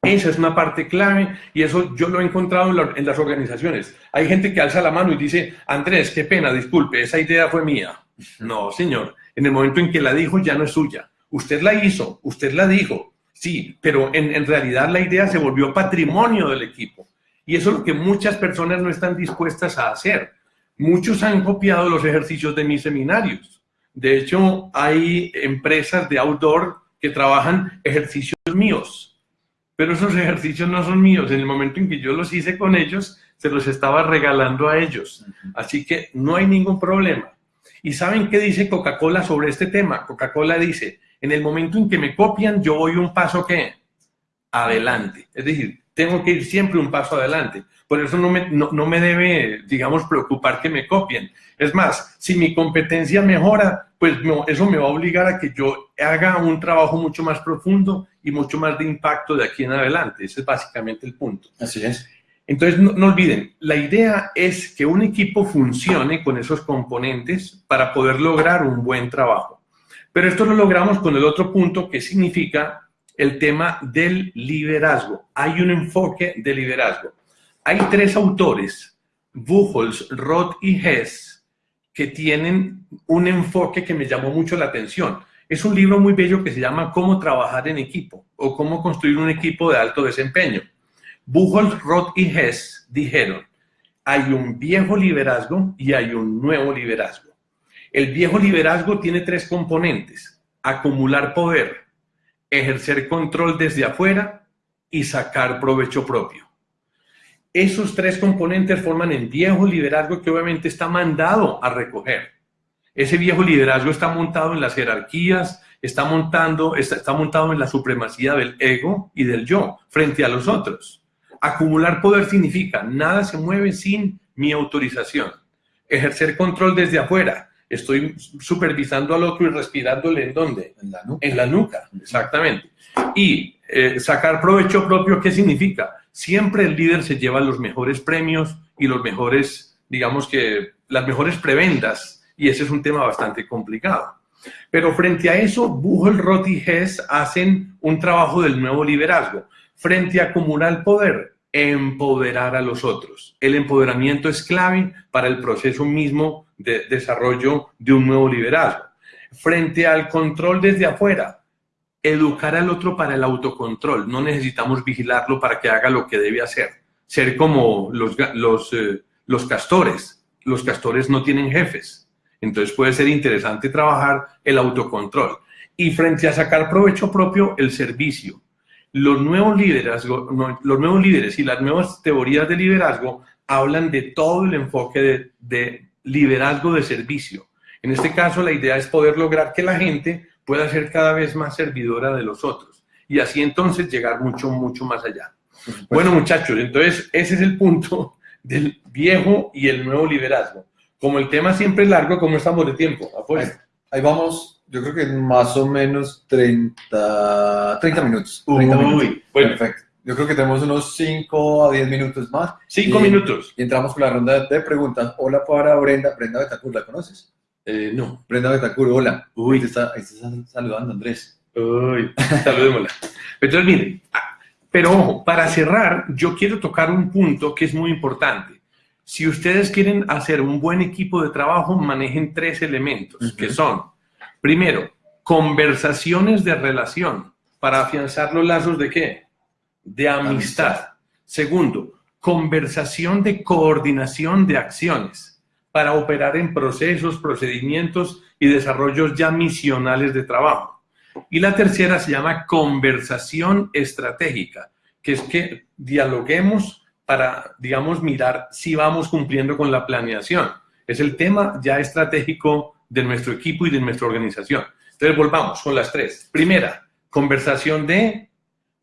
Esa es una parte clave y eso yo lo he encontrado en, la- en las organizaciones. Hay gente que alza la mano y dice, Andrés, qué pena, disculpe, esa idea fue mía. No, señor. En el momento en que la dijo ya no es suya. Usted la hizo, usted la dijo. Sí, pero en, en realidad la idea se volvió patrimonio del equipo. Y eso es lo que muchas personas no están dispuestas a hacer. Muchos han copiado los ejercicios de mis seminarios. De hecho, hay empresas de outdoor que trabajan ejercicios míos, pero esos ejercicios no son míos. En el momento en que yo los hice con ellos, se los estaba regalando a ellos. Así que no hay ningún problema. ¿Y saben qué dice Coca-Cola sobre este tema? Coca-Cola dice, en el momento en que me copian, yo voy un paso ¿qué? adelante. Es decir, tengo que ir siempre un paso adelante. Por eso no me, no, no me debe, digamos, preocupar que me copien. Es más, si mi competencia mejora, pues no, eso me va a obligar a que yo haga un trabajo mucho más profundo y mucho más de impacto de aquí en adelante. Ese es básicamente el punto. Así es. Entonces, no, no olviden, la idea es que un equipo funcione con esos componentes para poder lograr un buen trabajo. Pero esto lo logramos con el otro punto que significa el tema del liderazgo. Hay un enfoque de liderazgo. Hay tres autores, Buchholz, Roth y Hess, que tienen un enfoque que me llamó mucho la atención. Es un libro muy bello que se llama Cómo trabajar en equipo o cómo construir un equipo de alto desempeño. Buchholz, Roth y Hess dijeron, hay un viejo liderazgo y hay un nuevo liderazgo. El viejo liderazgo tiene tres componentes, acumular poder, ejercer control desde afuera y sacar provecho propio. Esos tres componentes forman el viejo liderazgo que obviamente está mandado a recoger. Ese viejo liderazgo está montado en las jerarquías, está, montando, está, montado en la supremacía del ego y del yo frente a los otros. Acumular poder significa nada se mueve sin mi autorización. Ejercer control desde afuera. Estoy supervisando al otro y respirándole en dónde? En la nuca. En la nuca, exactamente. Y eh, sacar provecho propio, ¿qué significa? Siempre el líder se lleva los mejores premios y los mejores, digamos que, las mejores prebendas. Y ese es un tema bastante complicado. Pero frente a eso, Buchholz, Roth y Hess hacen un trabajo del nuevo liderazgo. Frente a acumular poder, empoderar a los otros. El empoderamiento es clave para el proceso mismo de desarrollo de un nuevo liderazgo. Frente al control desde afuera, educar al otro para el autocontrol. No necesitamos vigilarlo para que haga lo que debe hacer. Ser como los, los, eh, los castores. Los castores no tienen jefes. Entonces puede ser interesante trabajar el autocontrol. Y frente a sacar provecho propio, el servicio. Los nuevos, liderazgo, los nuevos líderes y las nuevas teorías de liderazgo hablan de todo el enfoque de liderazgo de servicio. En este caso, la idea es poder lograr que la gente pueda ser cada vez más servidora de los otros y así entonces llegar mucho, mucho más allá. Bueno, muchachos, entonces ese es el punto del viejo y el nuevo liderazgo. Como el tema siempre es largo, ¿cómo estamos de tiempo? Ahí, ahí, vamos, yo creo que más o menos 30, 30 minutos. 30 Uy, minutos. bueno, Perfecto. Yo creo que tenemos unos 5 a 10 minutos más. 5 Y- minutos. Y entramos con la ronda de preguntas. Hola para Brenda. Brenda Betacur, ¿la conoces? Eh, no. Brenda Betacur, hola. Uy. Te está, te está saludando Andrés. Uy, saludémosla. Entonces, miren, ah, pero ojo, para cerrar, yo quiero tocar un punto que es muy importante. Si ustedes quieren hacer un buen equipo de trabajo, manejen tres elementos, que son, primero, conversaciones de relación para afianzar los lazos de qué? De amistad. Amistad. Segundo, conversación de coordinación de acciones para operar en procesos, procedimientos y desarrollos ya misionales de trabajo. Y la tercera se llama conversación estratégica, que es que dialoguemos para, digamos, mirar si vamos cumpliendo con la planeación. Es el tema ya estratégico de nuestro equipo y de nuestra organización. Entonces, volvamos con las tres. Primera, conversación de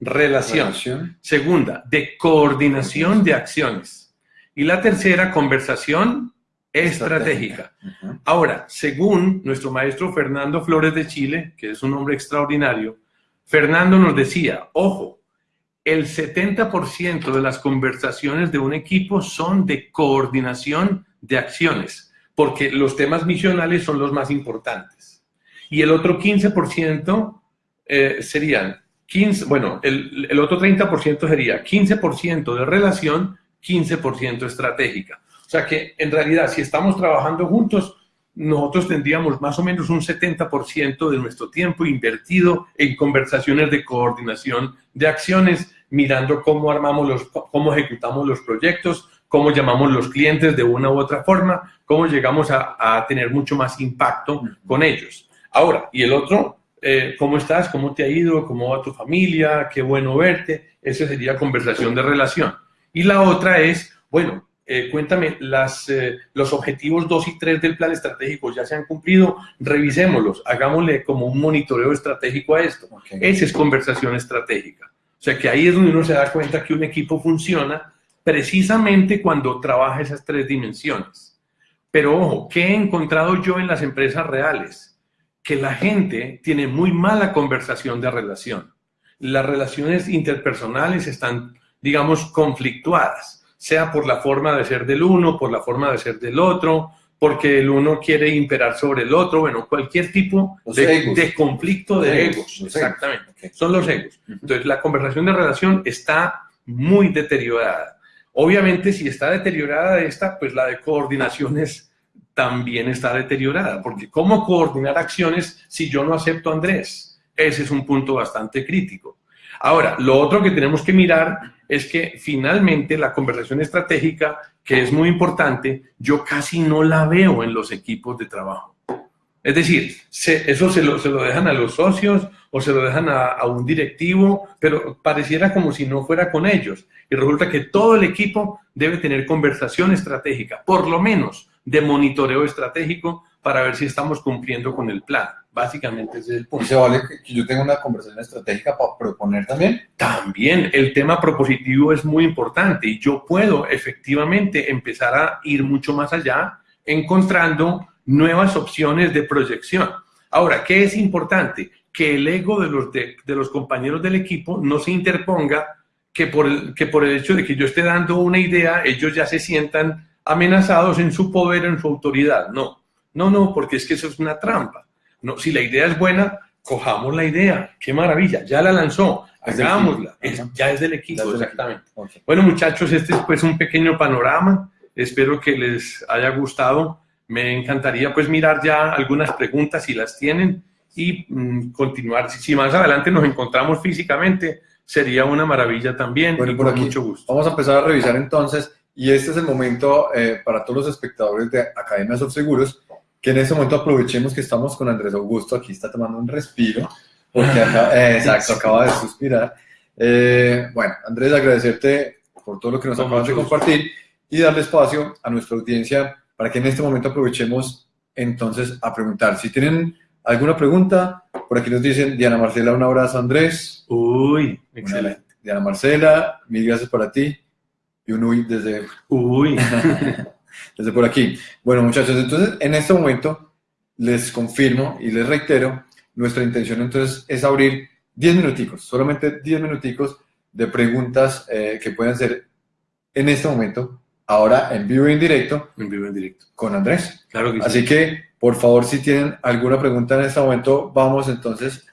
relación. Relación. Segunda, de coordinación de acciones. Y la tercera, conversación estratégica. Ahora, según nuestro maestro Fernando Flores de Chile, que es un hombre extraordinario, Fernando nos decía, ojo, el 70% de las conversaciones de un equipo son de coordinación de acciones, porque los temas misionales son los más importantes. Y el otro 15% eh, serían 15, bueno, el, el otro 30% sería 15% de relación, 15% estratégica. O sea que en realidad si estamos trabajando juntos, nosotros tendríamos más o menos un 70% de nuestro tiempo invertido en conversaciones de coordinación de acciones, mirando cómo armamos los, cómo ejecutamos los proyectos, cómo llamamos los clientes de una u otra forma, cómo llegamos a, a tener mucho más impacto con ellos. Ahora, y el otro, eh, ¿cómo estás? ¿Cómo te ha ido? ¿Cómo va tu familia? Qué bueno verte. Esa sería conversación de relación. Y la otra es, bueno, eh, cuéntame, las, eh, los objetivos 2 y 3 del plan estratégico ya se han cumplido, revisémoslos, hagámosle como un monitoreo estratégico a esto. Ok. Esa es conversación estratégica. O sea que ahí es donde uno se da cuenta que un equipo funciona precisamente cuando trabaja esas tres dimensiones. Pero ojo, ¿qué he encontrado yo en las empresas reales? Que la gente tiene muy mala conversación de relación. Las relaciones interpersonales están, digamos, conflictuadas, sea por la forma de ser del uno, por la forma de ser del otro, porque el uno quiere imperar sobre el otro, bueno, cualquier tipo de, conflicto de Los egos. Exactamente. Son los egos. Entonces, la conversación de relación está muy deteriorada. Obviamente, si está deteriorada esta, pues la de coordinaciones también está deteriorada, porque ¿cómo coordinar acciones si yo no acepto Andrés? Ese es un punto bastante crítico. Ahora, lo otro que tenemos que mirar es que finalmente la conversación estratégica, que es muy importante, yo casi no la veo en los equipos de trabajo. Es decir, eso se lo, se lo dejan a los socios o se lo dejan a un directivo, pero pareciera como si no fuera con ellos. Y resulta que todo el equipo debe tener conversación estratégica, por lo menos de monitoreo estratégico, para ver si estamos cumpliendo con el plan. Básicamente ese es el ¿Y punto. se vale que- que yo tenga una conversación estratégica para proponer también? También el tema propositivo es muy importante y yo puedo efectivamente empezar a ir mucho más allá encontrando nuevas opciones de proyección. Ahora, ¿qué es importante? Que el ego de los, de, de los compañeros del equipo no se interponga que por, el, que por el hecho de que yo esté dando una idea, ellos ya se sientan amenazados en su poder, en su autoridad. No, no, no, porque es que eso es una trampa. No, si la idea es buena, cojamos la idea. Qué maravilla, ya la lanzó, hagámosla. Es- ya es del equipo, del exactamente. Bueno, muchachos, este es pues un pequeño panorama. Espero que les haya gustado. Me encantaría pues mirar ya algunas preguntas si las tienen y mm, continuar. Si, si más adelante nos encontramos físicamente, sería una maravilla también Bueno, y por con aquí. mucho gusto. Vamos a empezar a revisar entonces, y este es el momento eh, para todos los espectadores de Academia Seguros, que en este momento aprovechemos que estamos con Andrés Augusto, aquí está tomando un respiro, porque acá, eh, exacto, acaba de suspirar. Eh, bueno, Andrés, agradecerte por todo lo que nos Con acabas de compartir y darle espacio a nuestra audiencia para que en este momento aprovechemos entonces a preguntar. Si tienen alguna pregunta, por aquí nos dicen Diana Marcela, un abrazo Andrés. Uy, excelente. Diana Marcela, mil gracias para ti. Y un uy desde, Uy, desde por aquí. Bueno, muchachos, entonces en este momento les confirmo y les reitero, nuestra intención entonces es abrir 10 minuticos, solamente 10 minuticos de preguntas eh, que pueden ser en este momento, ahora en vivo y en directo, En vivo en directo. con Andrés. Claro que Así sí. que, por favor, si tienen alguna pregunta en este momento, vamos entonces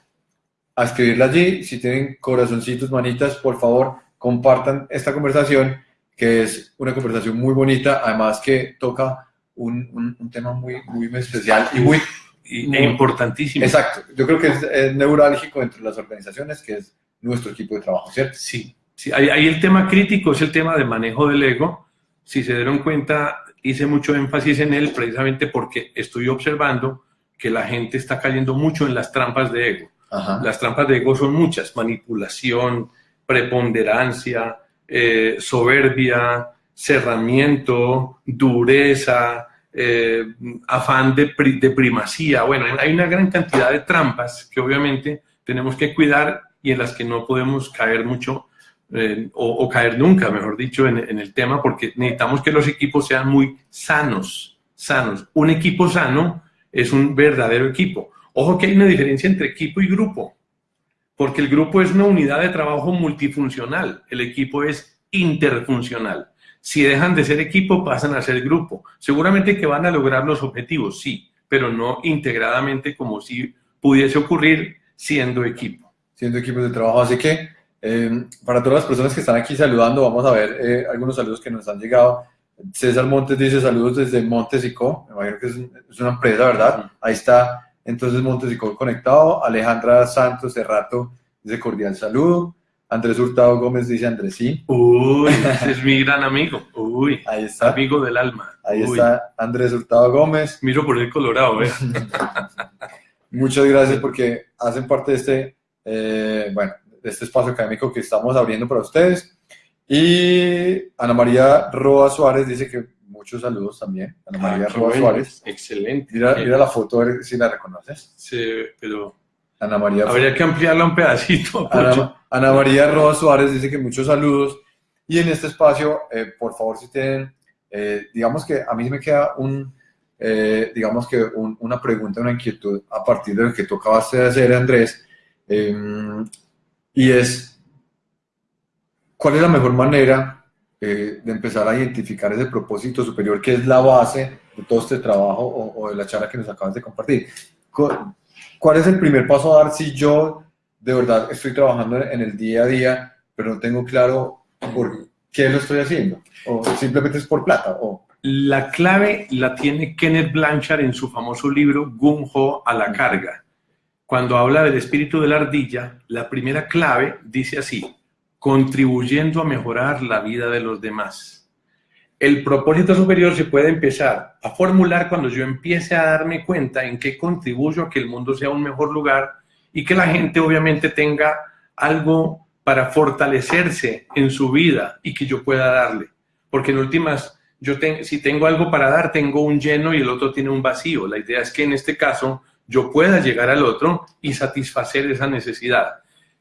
a escribirla allí. Si tienen corazoncitos, manitas, por favor, compartan esta conversación, que es una conversación muy bonita, además que toca un, un- un tema muy, muy especial y muy e importantísimo. exacto. Yo creo que es, es neurálgico entre las organizaciones, que es nuestro equipo de trabajo, ¿cierto? Sí, sí. Ahí, ahí el tema crítico es el tema de manejo del ego. Si se dieron cuenta, hice mucho énfasis en él precisamente porque estoy observando que la gente está cayendo mucho en las trampas de ego. Ajá. Las trampas de ego son muchas, manipulación, preponderancia, eh, soberbia, cerramiento, dureza, eh, afán de, pri- de primacía. Bueno, hay una gran cantidad de trampas que obviamente tenemos que cuidar y en las que no podemos caer mucho eh, o, caer nunca, mejor dicho, en, en el tema, porque necesitamos que los equipos sean muy sanos, sanos. Un equipo sano es un verdadero equipo. Ojo que hay una diferencia entre equipo y grupo, porque el grupo es una unidad de trabajo multifuncional, el equipo es interfuncional. Si dejan de ser equipo, pasan a ser grupo. Seguramente que van a lograr los objetivos, sí, pero no integradamente como si pudiese ocurrir siendo equipo. siendo equipos de trabajo. Así que eh, para todas las personas que están aquí saludando, vamos a ver eh, algunos saludos que nos han llegado. César Montes dice saludos desde Montes y Co. Me imagino que es, es una empresa, ¿verdad? Ahí está entonces Montes y Co conectado. Alejandra Santos Cerrato dice cordial saludo. Andrés Hurtado Gómez dice Andresí. Uy, ese es mi gran amigo. Uy, Ahí está. amigo del alma. Ahí Uy, está Andrés Hurtado Gómez. Miro por el colorado, ¿eh? Muchas gracias porque hacen parte de este, eh, bueno, de este espacio académico que estamos abriendo para ustedes. Y Ana María Roa Suárez dice que muchos saludos también. Ana María Ah, Roa bueno. Suárez. Excelente. Mira, mira la foto, a ver si la reconoces. Sí, pero Ana María, habría que ampliarla un pedacito. Ana, Ana María Roa Suárez dice que muchos saludos. Y en este espacio, eh, por favor, si tienen, eh, digamos que a mí me queda un, eh, digamos que un- una pregunta, una inquietud a partir de lo que tú acabaste de hacer, Andrés, eh, y es, ¿cuál es la mejor manera eh, de empezar a identificar ese propósito superior que es la base de todo este trabajo o, o de la charla que nos acabas de compartir? Cu- ¿Cuál es el primer paso a dar si yo de verdad estoy trabajando en el día a día, pero no tengo claro por qué lo estoy haciendo? O simplemente es por plata. O, La clave la tiene Kenneth Blanchard en su famoso libro Gung Ho a la carga. Cuando habla del espíritu de la ardilla, la primera clave dice así, contribuyendo a mejorar la vida de los demás. El propósito superior se puede empezar a formular cuando yo empiece a darme cuenta en qué contribuyo a que el mundo sea un mejor lugar y que la gente obviamente tenga algo para fortalecerse en su vida y que yo pueda darle. Porque en últimas, yo si tengo algo para dar, tengo un lleno y el otro tiene un vacío. La idea es que en este caso yo pueda llegar al otro y satisfacer esa necesidad.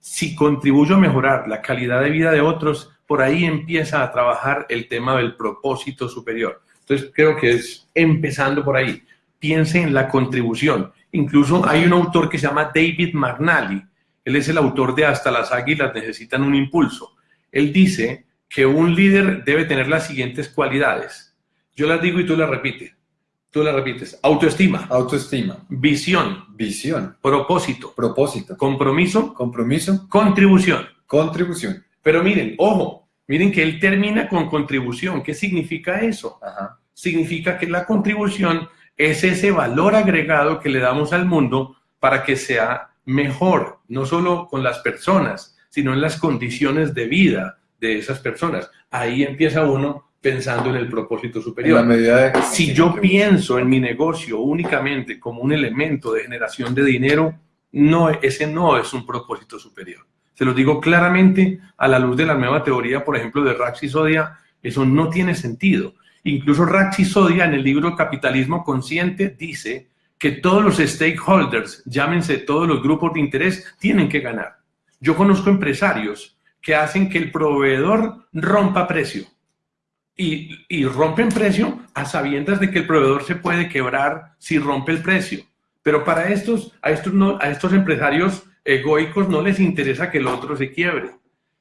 Si contribuyo a mejorar la calidad de vida de otros, por ahí empieza a trabajar el tema del propósito superior. Entonces creo que es empezando por ahí. Piense en la contribución. Incluso hay un autor que se llama David McNally. Él es el autor de Hasta las águilas necesitan un impulso. Él dice que un líder debe tener las siguientes cualidades. Yo las digo y tú las repites. Tú las repites. Autoestima, autoestima, visión, visión, propósito, propósito, compromiso, compromiso, contribución. contribución. Pero miren, ojo, miren que él termina con contribución. ¿Qué significa eso? Ajá. Significa que la contribución es ese valor agregado que le damos al mundo para que sea mejor, no solo con las personas, sino en las condiciones de vida de esas personas. Ahí empieza uno pensando en el propósito En la superior. medida de... Si yo pienso en mi negocio únicamente como un elemento de generación de dinero, no, ese no es un propósito superior. Se lo digo claramente a la luz de la nueva teoría, por ejemplo, de Rax y Sodia, eso no tiene sentido. Incluso Rax y Sodia en el libro Capitalismo Consciente dice que todos los stakeholders, llámense todos los grupos de interés, tienen que ganar. Yo conozco empresarios que hacen que el proveedor rompa precio y, rompen precio a sabiendas de que el proveedor se puede quebrar si rompe el precio. Pero para estos, a estos, no, a estos empresarios egoicos no les interesa que el otro se quiebre,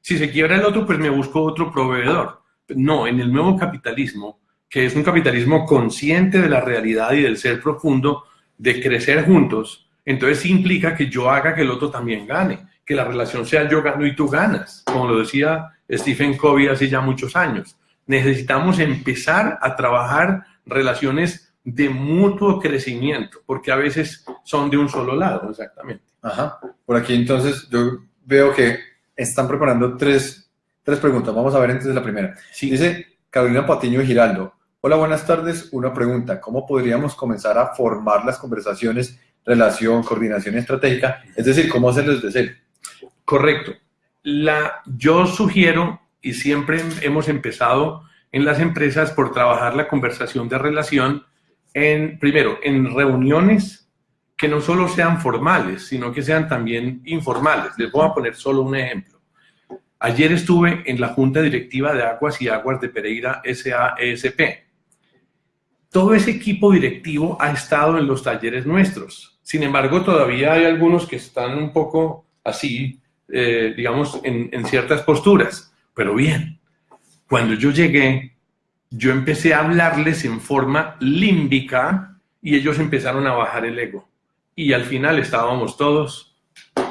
Si se quiebra el otro, pues me busco otro proveedor. No, en el nuevo capitalismo, que es un capitalismo consciente de la realidad y del ser profundo, de crecer juntos, entonces implica que yo haga que el otro también gane, que la relación sea yo gano y tú ganas, como lo decía Stephen Covey hace ya muchos años. Necesitamos empezar a trabajar relaciones de mutuo crecimiento, porque a veces son de un solo lado, exactamente. Ajá. Por aquí entonces yo veo que están preparando tres, tres preguntas. Vamos a ver entonces la primera. Dice Carolina Patiño Giraldo. Hola, buenas tardes. Una pregunta. ¿Cómo podríamos comenzar a formar las conversaciones, relación, coordinación estratégica? Es decir, ¿cómo hacerlo desde cero? Correcto. La, yo sugiero, y siempre hemos empezado en las empresas por trabajar la conversación de relación en, primero, en reuniones que no solo sean formales, sino que sean también informales. Les voy a poner solo un ejemplo. Ayer estuve en la Junta Directiva de Aguas y Aguas de Pereira SAESP. Todo ese equipo directivo ha estado en los talleres nuestros. Sin embargo, todavía hay algunos que están un poco así, eh, digamos, en, en ciertas posturas. Pero bien, cuando yo llegué, yo empecé a hablarles en forma límbica y ellos empezaron a bajar el ego y al final estábamos todos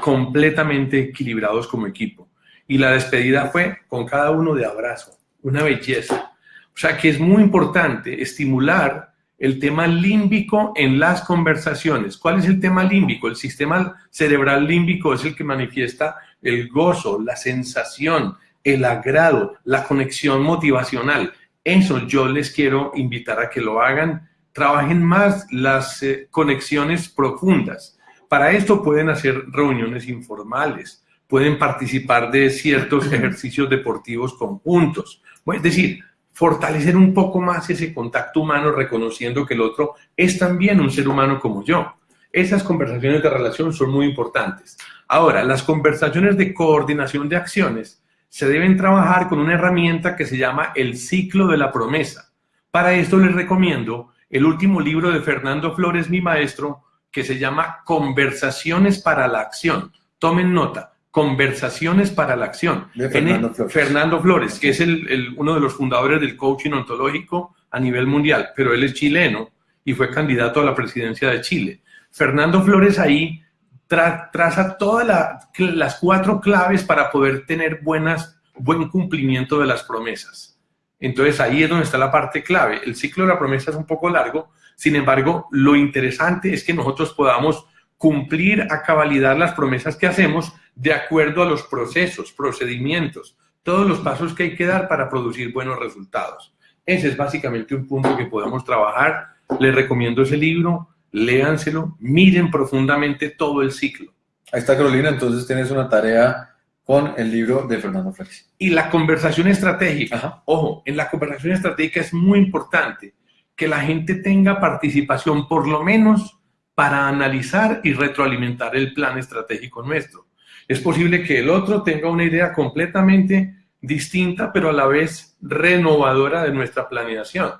completamente equilibrados como equipo. Y la despedida fue con cada uno de abrazo, una belleza. O sea que es muy importante estimular el tema límbico en las conversaciones. ¿Cuál es el tema límbico? El sistema cerebral límbico es el que manifiesta el gozo, la sensación, el agrado, la conexión motivacional. Eso yo les quiero invitar a que lo hagan trabajen más las eh, conexiones profundas. Para esto pueden hacer reuniones informales, pueden participar de ciertos ejercicios deportivos conjuntos. Es decir, fortalecer un poco más ese contacto humano reconociendo que el otro es también un ser humano como yo. Esas conversaciones de relación son muy importantes. Ahora, las conversaciones de coordinación de acciones se deben trabajar con una herramienta que se llama el ciclo de la promesa. Para esto les recomiendo el último libro de Fernando Flores, mi maestro, que se llama Conversaciones para la Acción. Tomen nota, Conversaciones para la Acción. Fernando, Flores. Fernando Flores, que es el, uno de los fundadores del coaching ontológico a nivel mundial, pero él es chileno y fue candidato a la presidencia de Chile. Fernando Flores ahí traza todas las cuatro claves para poder tener buenas, buen cumplimiento de las promesas. Entonces ahí es donde está la parte clave. El ciclo de la promesa es un poco largo, sin embargo, lo interesante es que nosotros podamos cumplir a cabalidad las promesas que hacemos de acuerdo a los procesos, procedimientos, todos los pasos que hay que dar para producir buenos resultados. Ese es básicamente un punto que podemos trabajar. Les recomiendo ese libro, léanselo, miren profundamente todo el ciclo. Ahí está Carolina, entonces tienes una tarea con el libro de Fernando Flores. Y la conversación estratégica. Ojo, en la conversación estratégica es muy importante que la gente tenga participación, por lo menos para analizar y retroalimentar el plan estratégico nuestro. Es posible que el otro tenga una idea completamente distinta, pero a la vez renovadora de nuestra planeación.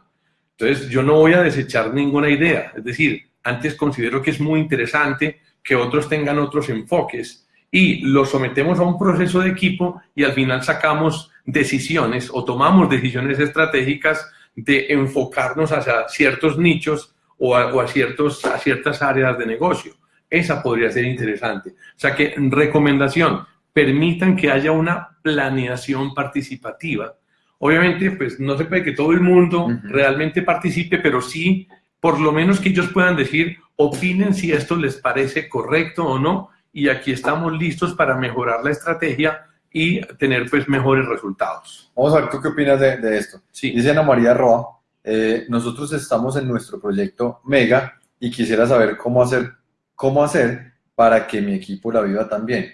Entonces, yo no voy a desechar ninguna idea. Es decir, antes considero que es muy interesante que otros tengan otros enfoques y lo sometemos a un proceso de equipo y al final sacamos decisiones o tomamos decisiones estratégicas de enfocarnos hacia ciertos nichos o a, ciertos, a ciertas áreas de negocio. Esa podría ser interesante. O sea que, recomendación, permitan que haya una planeación participativa. Obviamente, pues no se puede que todo el mundo realmente participe, pero sí, por lo menos que ellos puedan decir, opinen si esto les parece correcto o no, y aquí estamos listos para mejorar la estrategia y tener pues mejores resultados. Vamos a ver, ¿tú qué opinas de, esto? Sí. Dice Ana María Roa, eh, nosotros estamos en nuestro proyecto Mega y quisiera saber cómo hacer, cómo hacer para que mi equipo la viva también.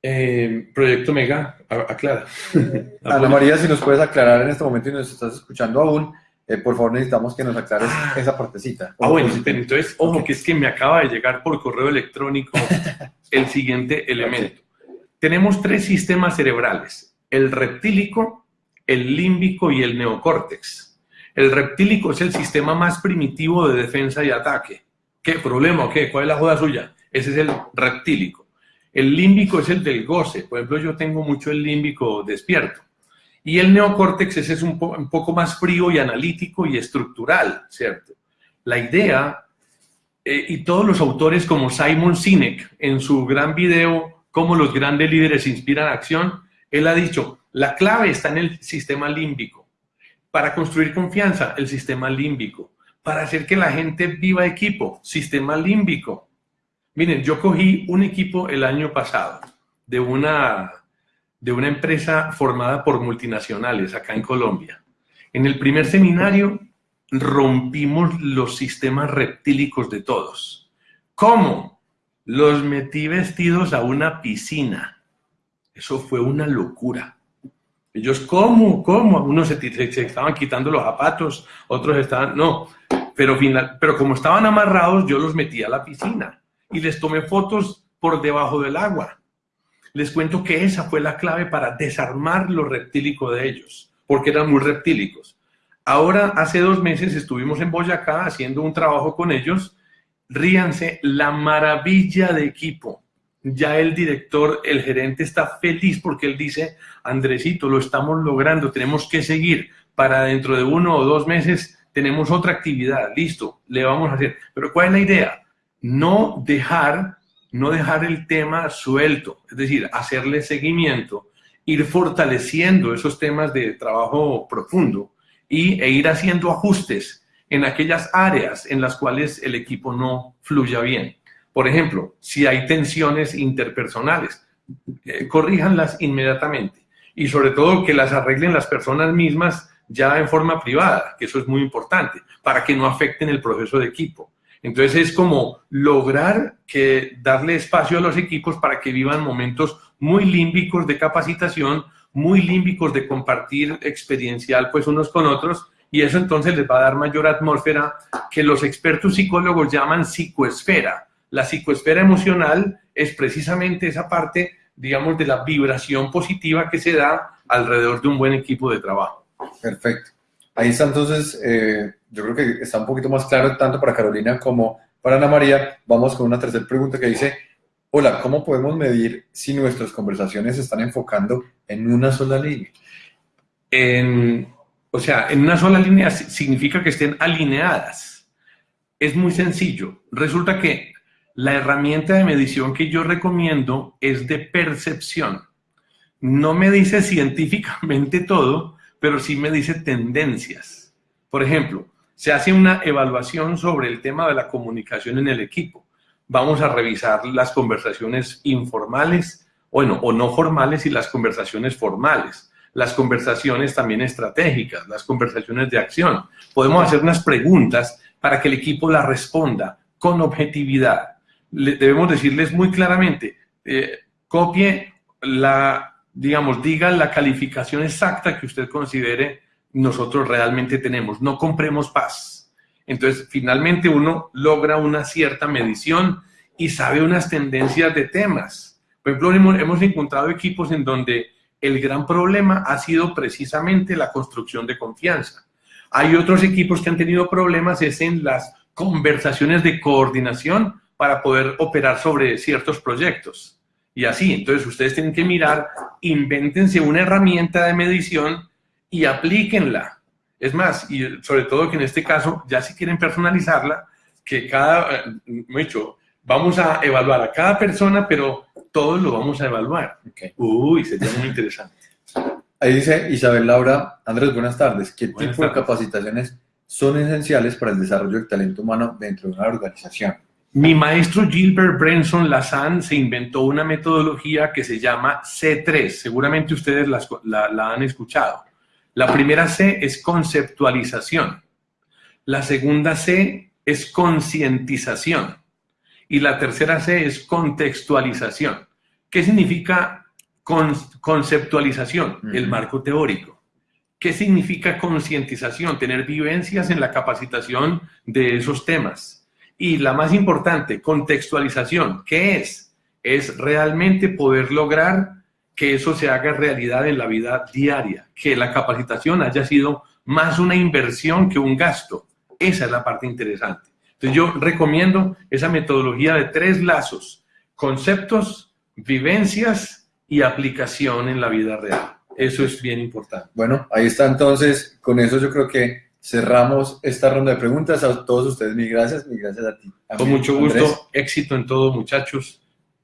Eh, proyecto Mega, aclara. Ana María, si nos puedes aclarar en este momento y nos estás escuchando aún, eh, por favor necesitamos que nos aclares ah. esa partecita. Ah, bueno, entonces, ojo, que es que me acaba de llegar por correo electrónico el siguiente elemento. Tenemos tres sistemas cerebrales, el reptílico, el límbico y el neocórtex. El reptílico es el sistema más primitivo de defensa y ataque. ¿Qué problema qué? ¿Cuál es la joda suya? Ese es el reptílico. El límbico es el del goce. Por ejemplo, yo tengo mucho el límbico despierto. Y el neocórtex ese es un, un poco más frío y analítico y estructural, ¿cierto? La idea, eh, y todos los autores como Simon Sinek, en su gran video, Cómo los grandes líderes inspiran acción, él ha dicho, la clave está en el sistema límbico. Para construir confianza, el sistema límbico. Para hacer que la gente viva equipo, sistema límbico. Miren, yo cogí un equipo el año pasado de una, de una empresa formada por multinacionales acá en Colombia. En el primer seminario rompimos los sistemas reptílicos de todos. ¿Cómo? Los metí vestidos a una piscina. Eso fue una locura. Ellos, ¿cómo? ¿Cómo? Unos se, estaban quitando los zapatos, otros estaban, no. Pero, final, pero como estaban amarrados, yo los metí a la piscina y les tomé fotos por debajo del agua. Les cuento que esa fue la clave para desarmar lo reptílico de ellos, porque eran muy reptílicos. Ahora, hace dos meses estuvimos en Boyacá haciendo un trabajo con ellos. Ríanse, la maravilla de equipo. Ya el director, el gerente está feliz porque él dice, Andresito, lo estamos logrando, tenemos que seguir. Para dentro de uno o dos meses tenemos otra actividad, listo, le vamos a hacer. Pero ¿cuál es la idea? No dejar, no dejar el tema suelto, es decir, hacerle seguimiento, ir fortaleciendo esos temas de trabajo profundo y, e ir haciendo ajustes en aquellas áreas en las cuales el equipo no fluya bien. Por ejemplo, si hay tensiones interpersonales, eh, corríjanlas inmediatamente y sobre todo que las arreglen las personas mismas ya en forma privada, que eso es muy importante, para que no afecten el proceso de equipo. Entonces es como lograr que darle espacio a los equipos para que vivan momentos muy límbicos de capacitación, muy límbicos de compartir experiencial pues unos con otros y eso entonces les va a dar mayor atmósfera que los expertos psicólogos llaman psicoesfera. La psicoesfera emocional es precisamente esa parte, digamos, de la vibración positiva que se da alrededor de un buen equipo de trabajo. Perfecto. Ahí está entonces, eh, yo creo que está un poquito más claro tanto para Carolina como para Ana María. Vamos con una tercera pregunta que dice, Hola, ¿cómo podemos medir si nuestras conversaciones se están enfocando en una sola línea? o sea, en una sola línea significa que estén alineadas. Es muy sencillo. Resulta que la herramienta de medición que yo recomiendo es de percepción. No me dice científicamente todo, pero sí me dice tendencias. Por ejemplo, se hace una evaluación sobre el tema de la comunicación en el equipo vamos a revisar las conversaciones informales, bueno, o no formales y las conversaciones formales, las conversaciones también estratégicas, las conversaciones de acción. Podemos hacer unas preguntas para que el equipo las responda con objetividad. debemos decirles muy claramente, eh, copie la, digamos, diga la calificación exacta que usted considere nosotros realmente tenemos. No compremos paz entonces, finalmente uno logra una cierta medición y sabe unas tendencias de temas. Por ejemplo, hemos, encontrado equipos en donde el gran problema ha sido precisamente la construcción de confianza. Hay otros equipos que han tenido problemas es en las conversaciones de coordinación para poder operar sobre ciertos proyectos. Y así, entonces ustedes tienen que mirar, invéntense una herramienta de medición y aplíquenla es más, y sobre todo que en este caso, ya si quieren personalizarla, que cada, mucho, eh, vamos a evaluar a cada persona, pero todos lo vamos a evaluar. Uy, sería muy interesante. Ahí dice Isabel Laura, Andrés, buenas tardes. ¿Qué tipo de capacitaciones son esenciales para el desarrollo del talento humano dentro de una organización? Mi maestro Gilbert Branson Lazan se inventó una metodología que se llama C3. Seguramente ustedes la han escuchado. La primera C es conceptualización. La segunda C es concientización. Y la tercera C es contextualización. ¿Qué significa conceptualización? El marco teórico. ¿Qué significa concientización? Tener vivencias en la capacitación de esos temas. Y la más importante, contextualización. ¿Qué es? Es realmente poder lograr que eso se haga realidad en la vida diaria, que la capacitación haya sido más una inversión que un gasto. Esa es la parte interesante. Entonces yo recomiendo esa metodología de tres lazos, conceptos, vivencias y aplicación en la vida real. Eso es bien importante. Bueno, ahí está entonces. Con eso yo creo que cerramos esta ronda de preguntas. A todos ustedes, mil gracias, mil gracias a ti. A Con mí, mucho gusto, Andrés. éxito en todo, muchachos.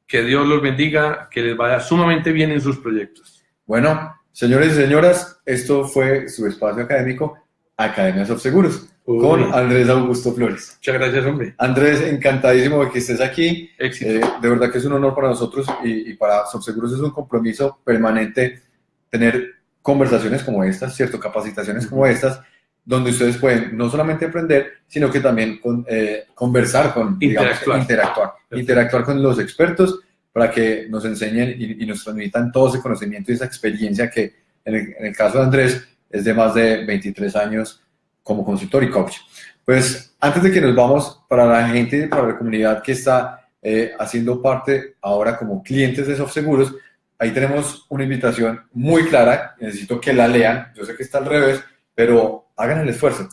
Que Dios los bendiga, que les vaya sumamente bien en sus proyectos. Bueno, señores y señoras, esto fue su espacio académico, Academias of Seguros, Uy. con Andrés Augusto Flores. Muchas gracias, hombre. Andrés, encantadísimo de que estés aquí. Éxito. Eh, de verdad que es un honor para nosotros y, y para Subseguros es un compromiso permanente tener conversaciones como estas, ¿cierto? Capacitaciones como estas, donde ustedes pueden no solamente aprender, sino que también con, eh, conversar con, digamos, Interactuar. interactuar, interactuar con los expertos para que nos enseñen y, y nos transmitan todo ese conocimiento y esa experiencia que en el, en el caso de Andrés es de más de 23 años como consultor y coach. Pues antes de que nos vamos, para la gente, para la comunidad que está eh, haciendo parte ahora como clientes de SoftSeguros, ahí tenemos una invitación muy clara, necesito que la lean, yo sé que está al revés, pero hagan el esfuerzo.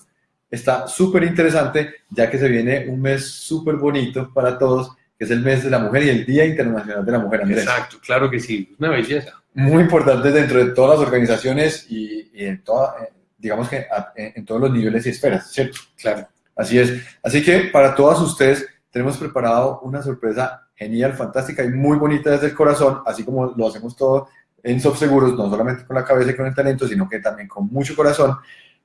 Está súper interesante, ya que se viene un mes súper bonito para todos, que es el mes de la mujer y el Día Internacional de la Mujer, Andrés. Exacto, claro que sí. Una belleza. Muy importante dentro de todas las organizaciones y, y en toda, eh, digamos que a- en, en todos los niveles y esferas, ¿cierto? Claro. Así es. Así que para todas ustedes tenemos preparado una sorpresa genial, fantástica y muy bonita desde el corazón, así como lo hacemos todo en SoftSeguros, no solamente con la cabeza y con el talento, sino que también con mucho corazón.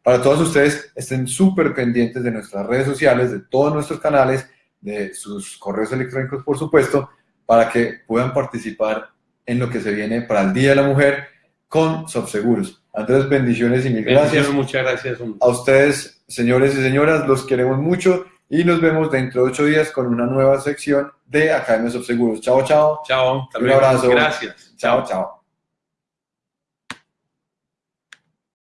Para todos ustedes, estén súper pendientes de nuestras redes sociales, de todos nuestros canales, de sus correos electrónicos, por supuesto, para que puedan participar en lo que se viene para el Día de la Mujer con SoftSeguros. Andrés, bendiciones y mil gracias. Muchas gracias. A ustedes, señores y señoras, los queremos mucho y nos vemos dentro de ocho días con una nueva sección de Academias of Seguros. Chao, chao. Chao. Un abrazo. Gracias. Chao, chao.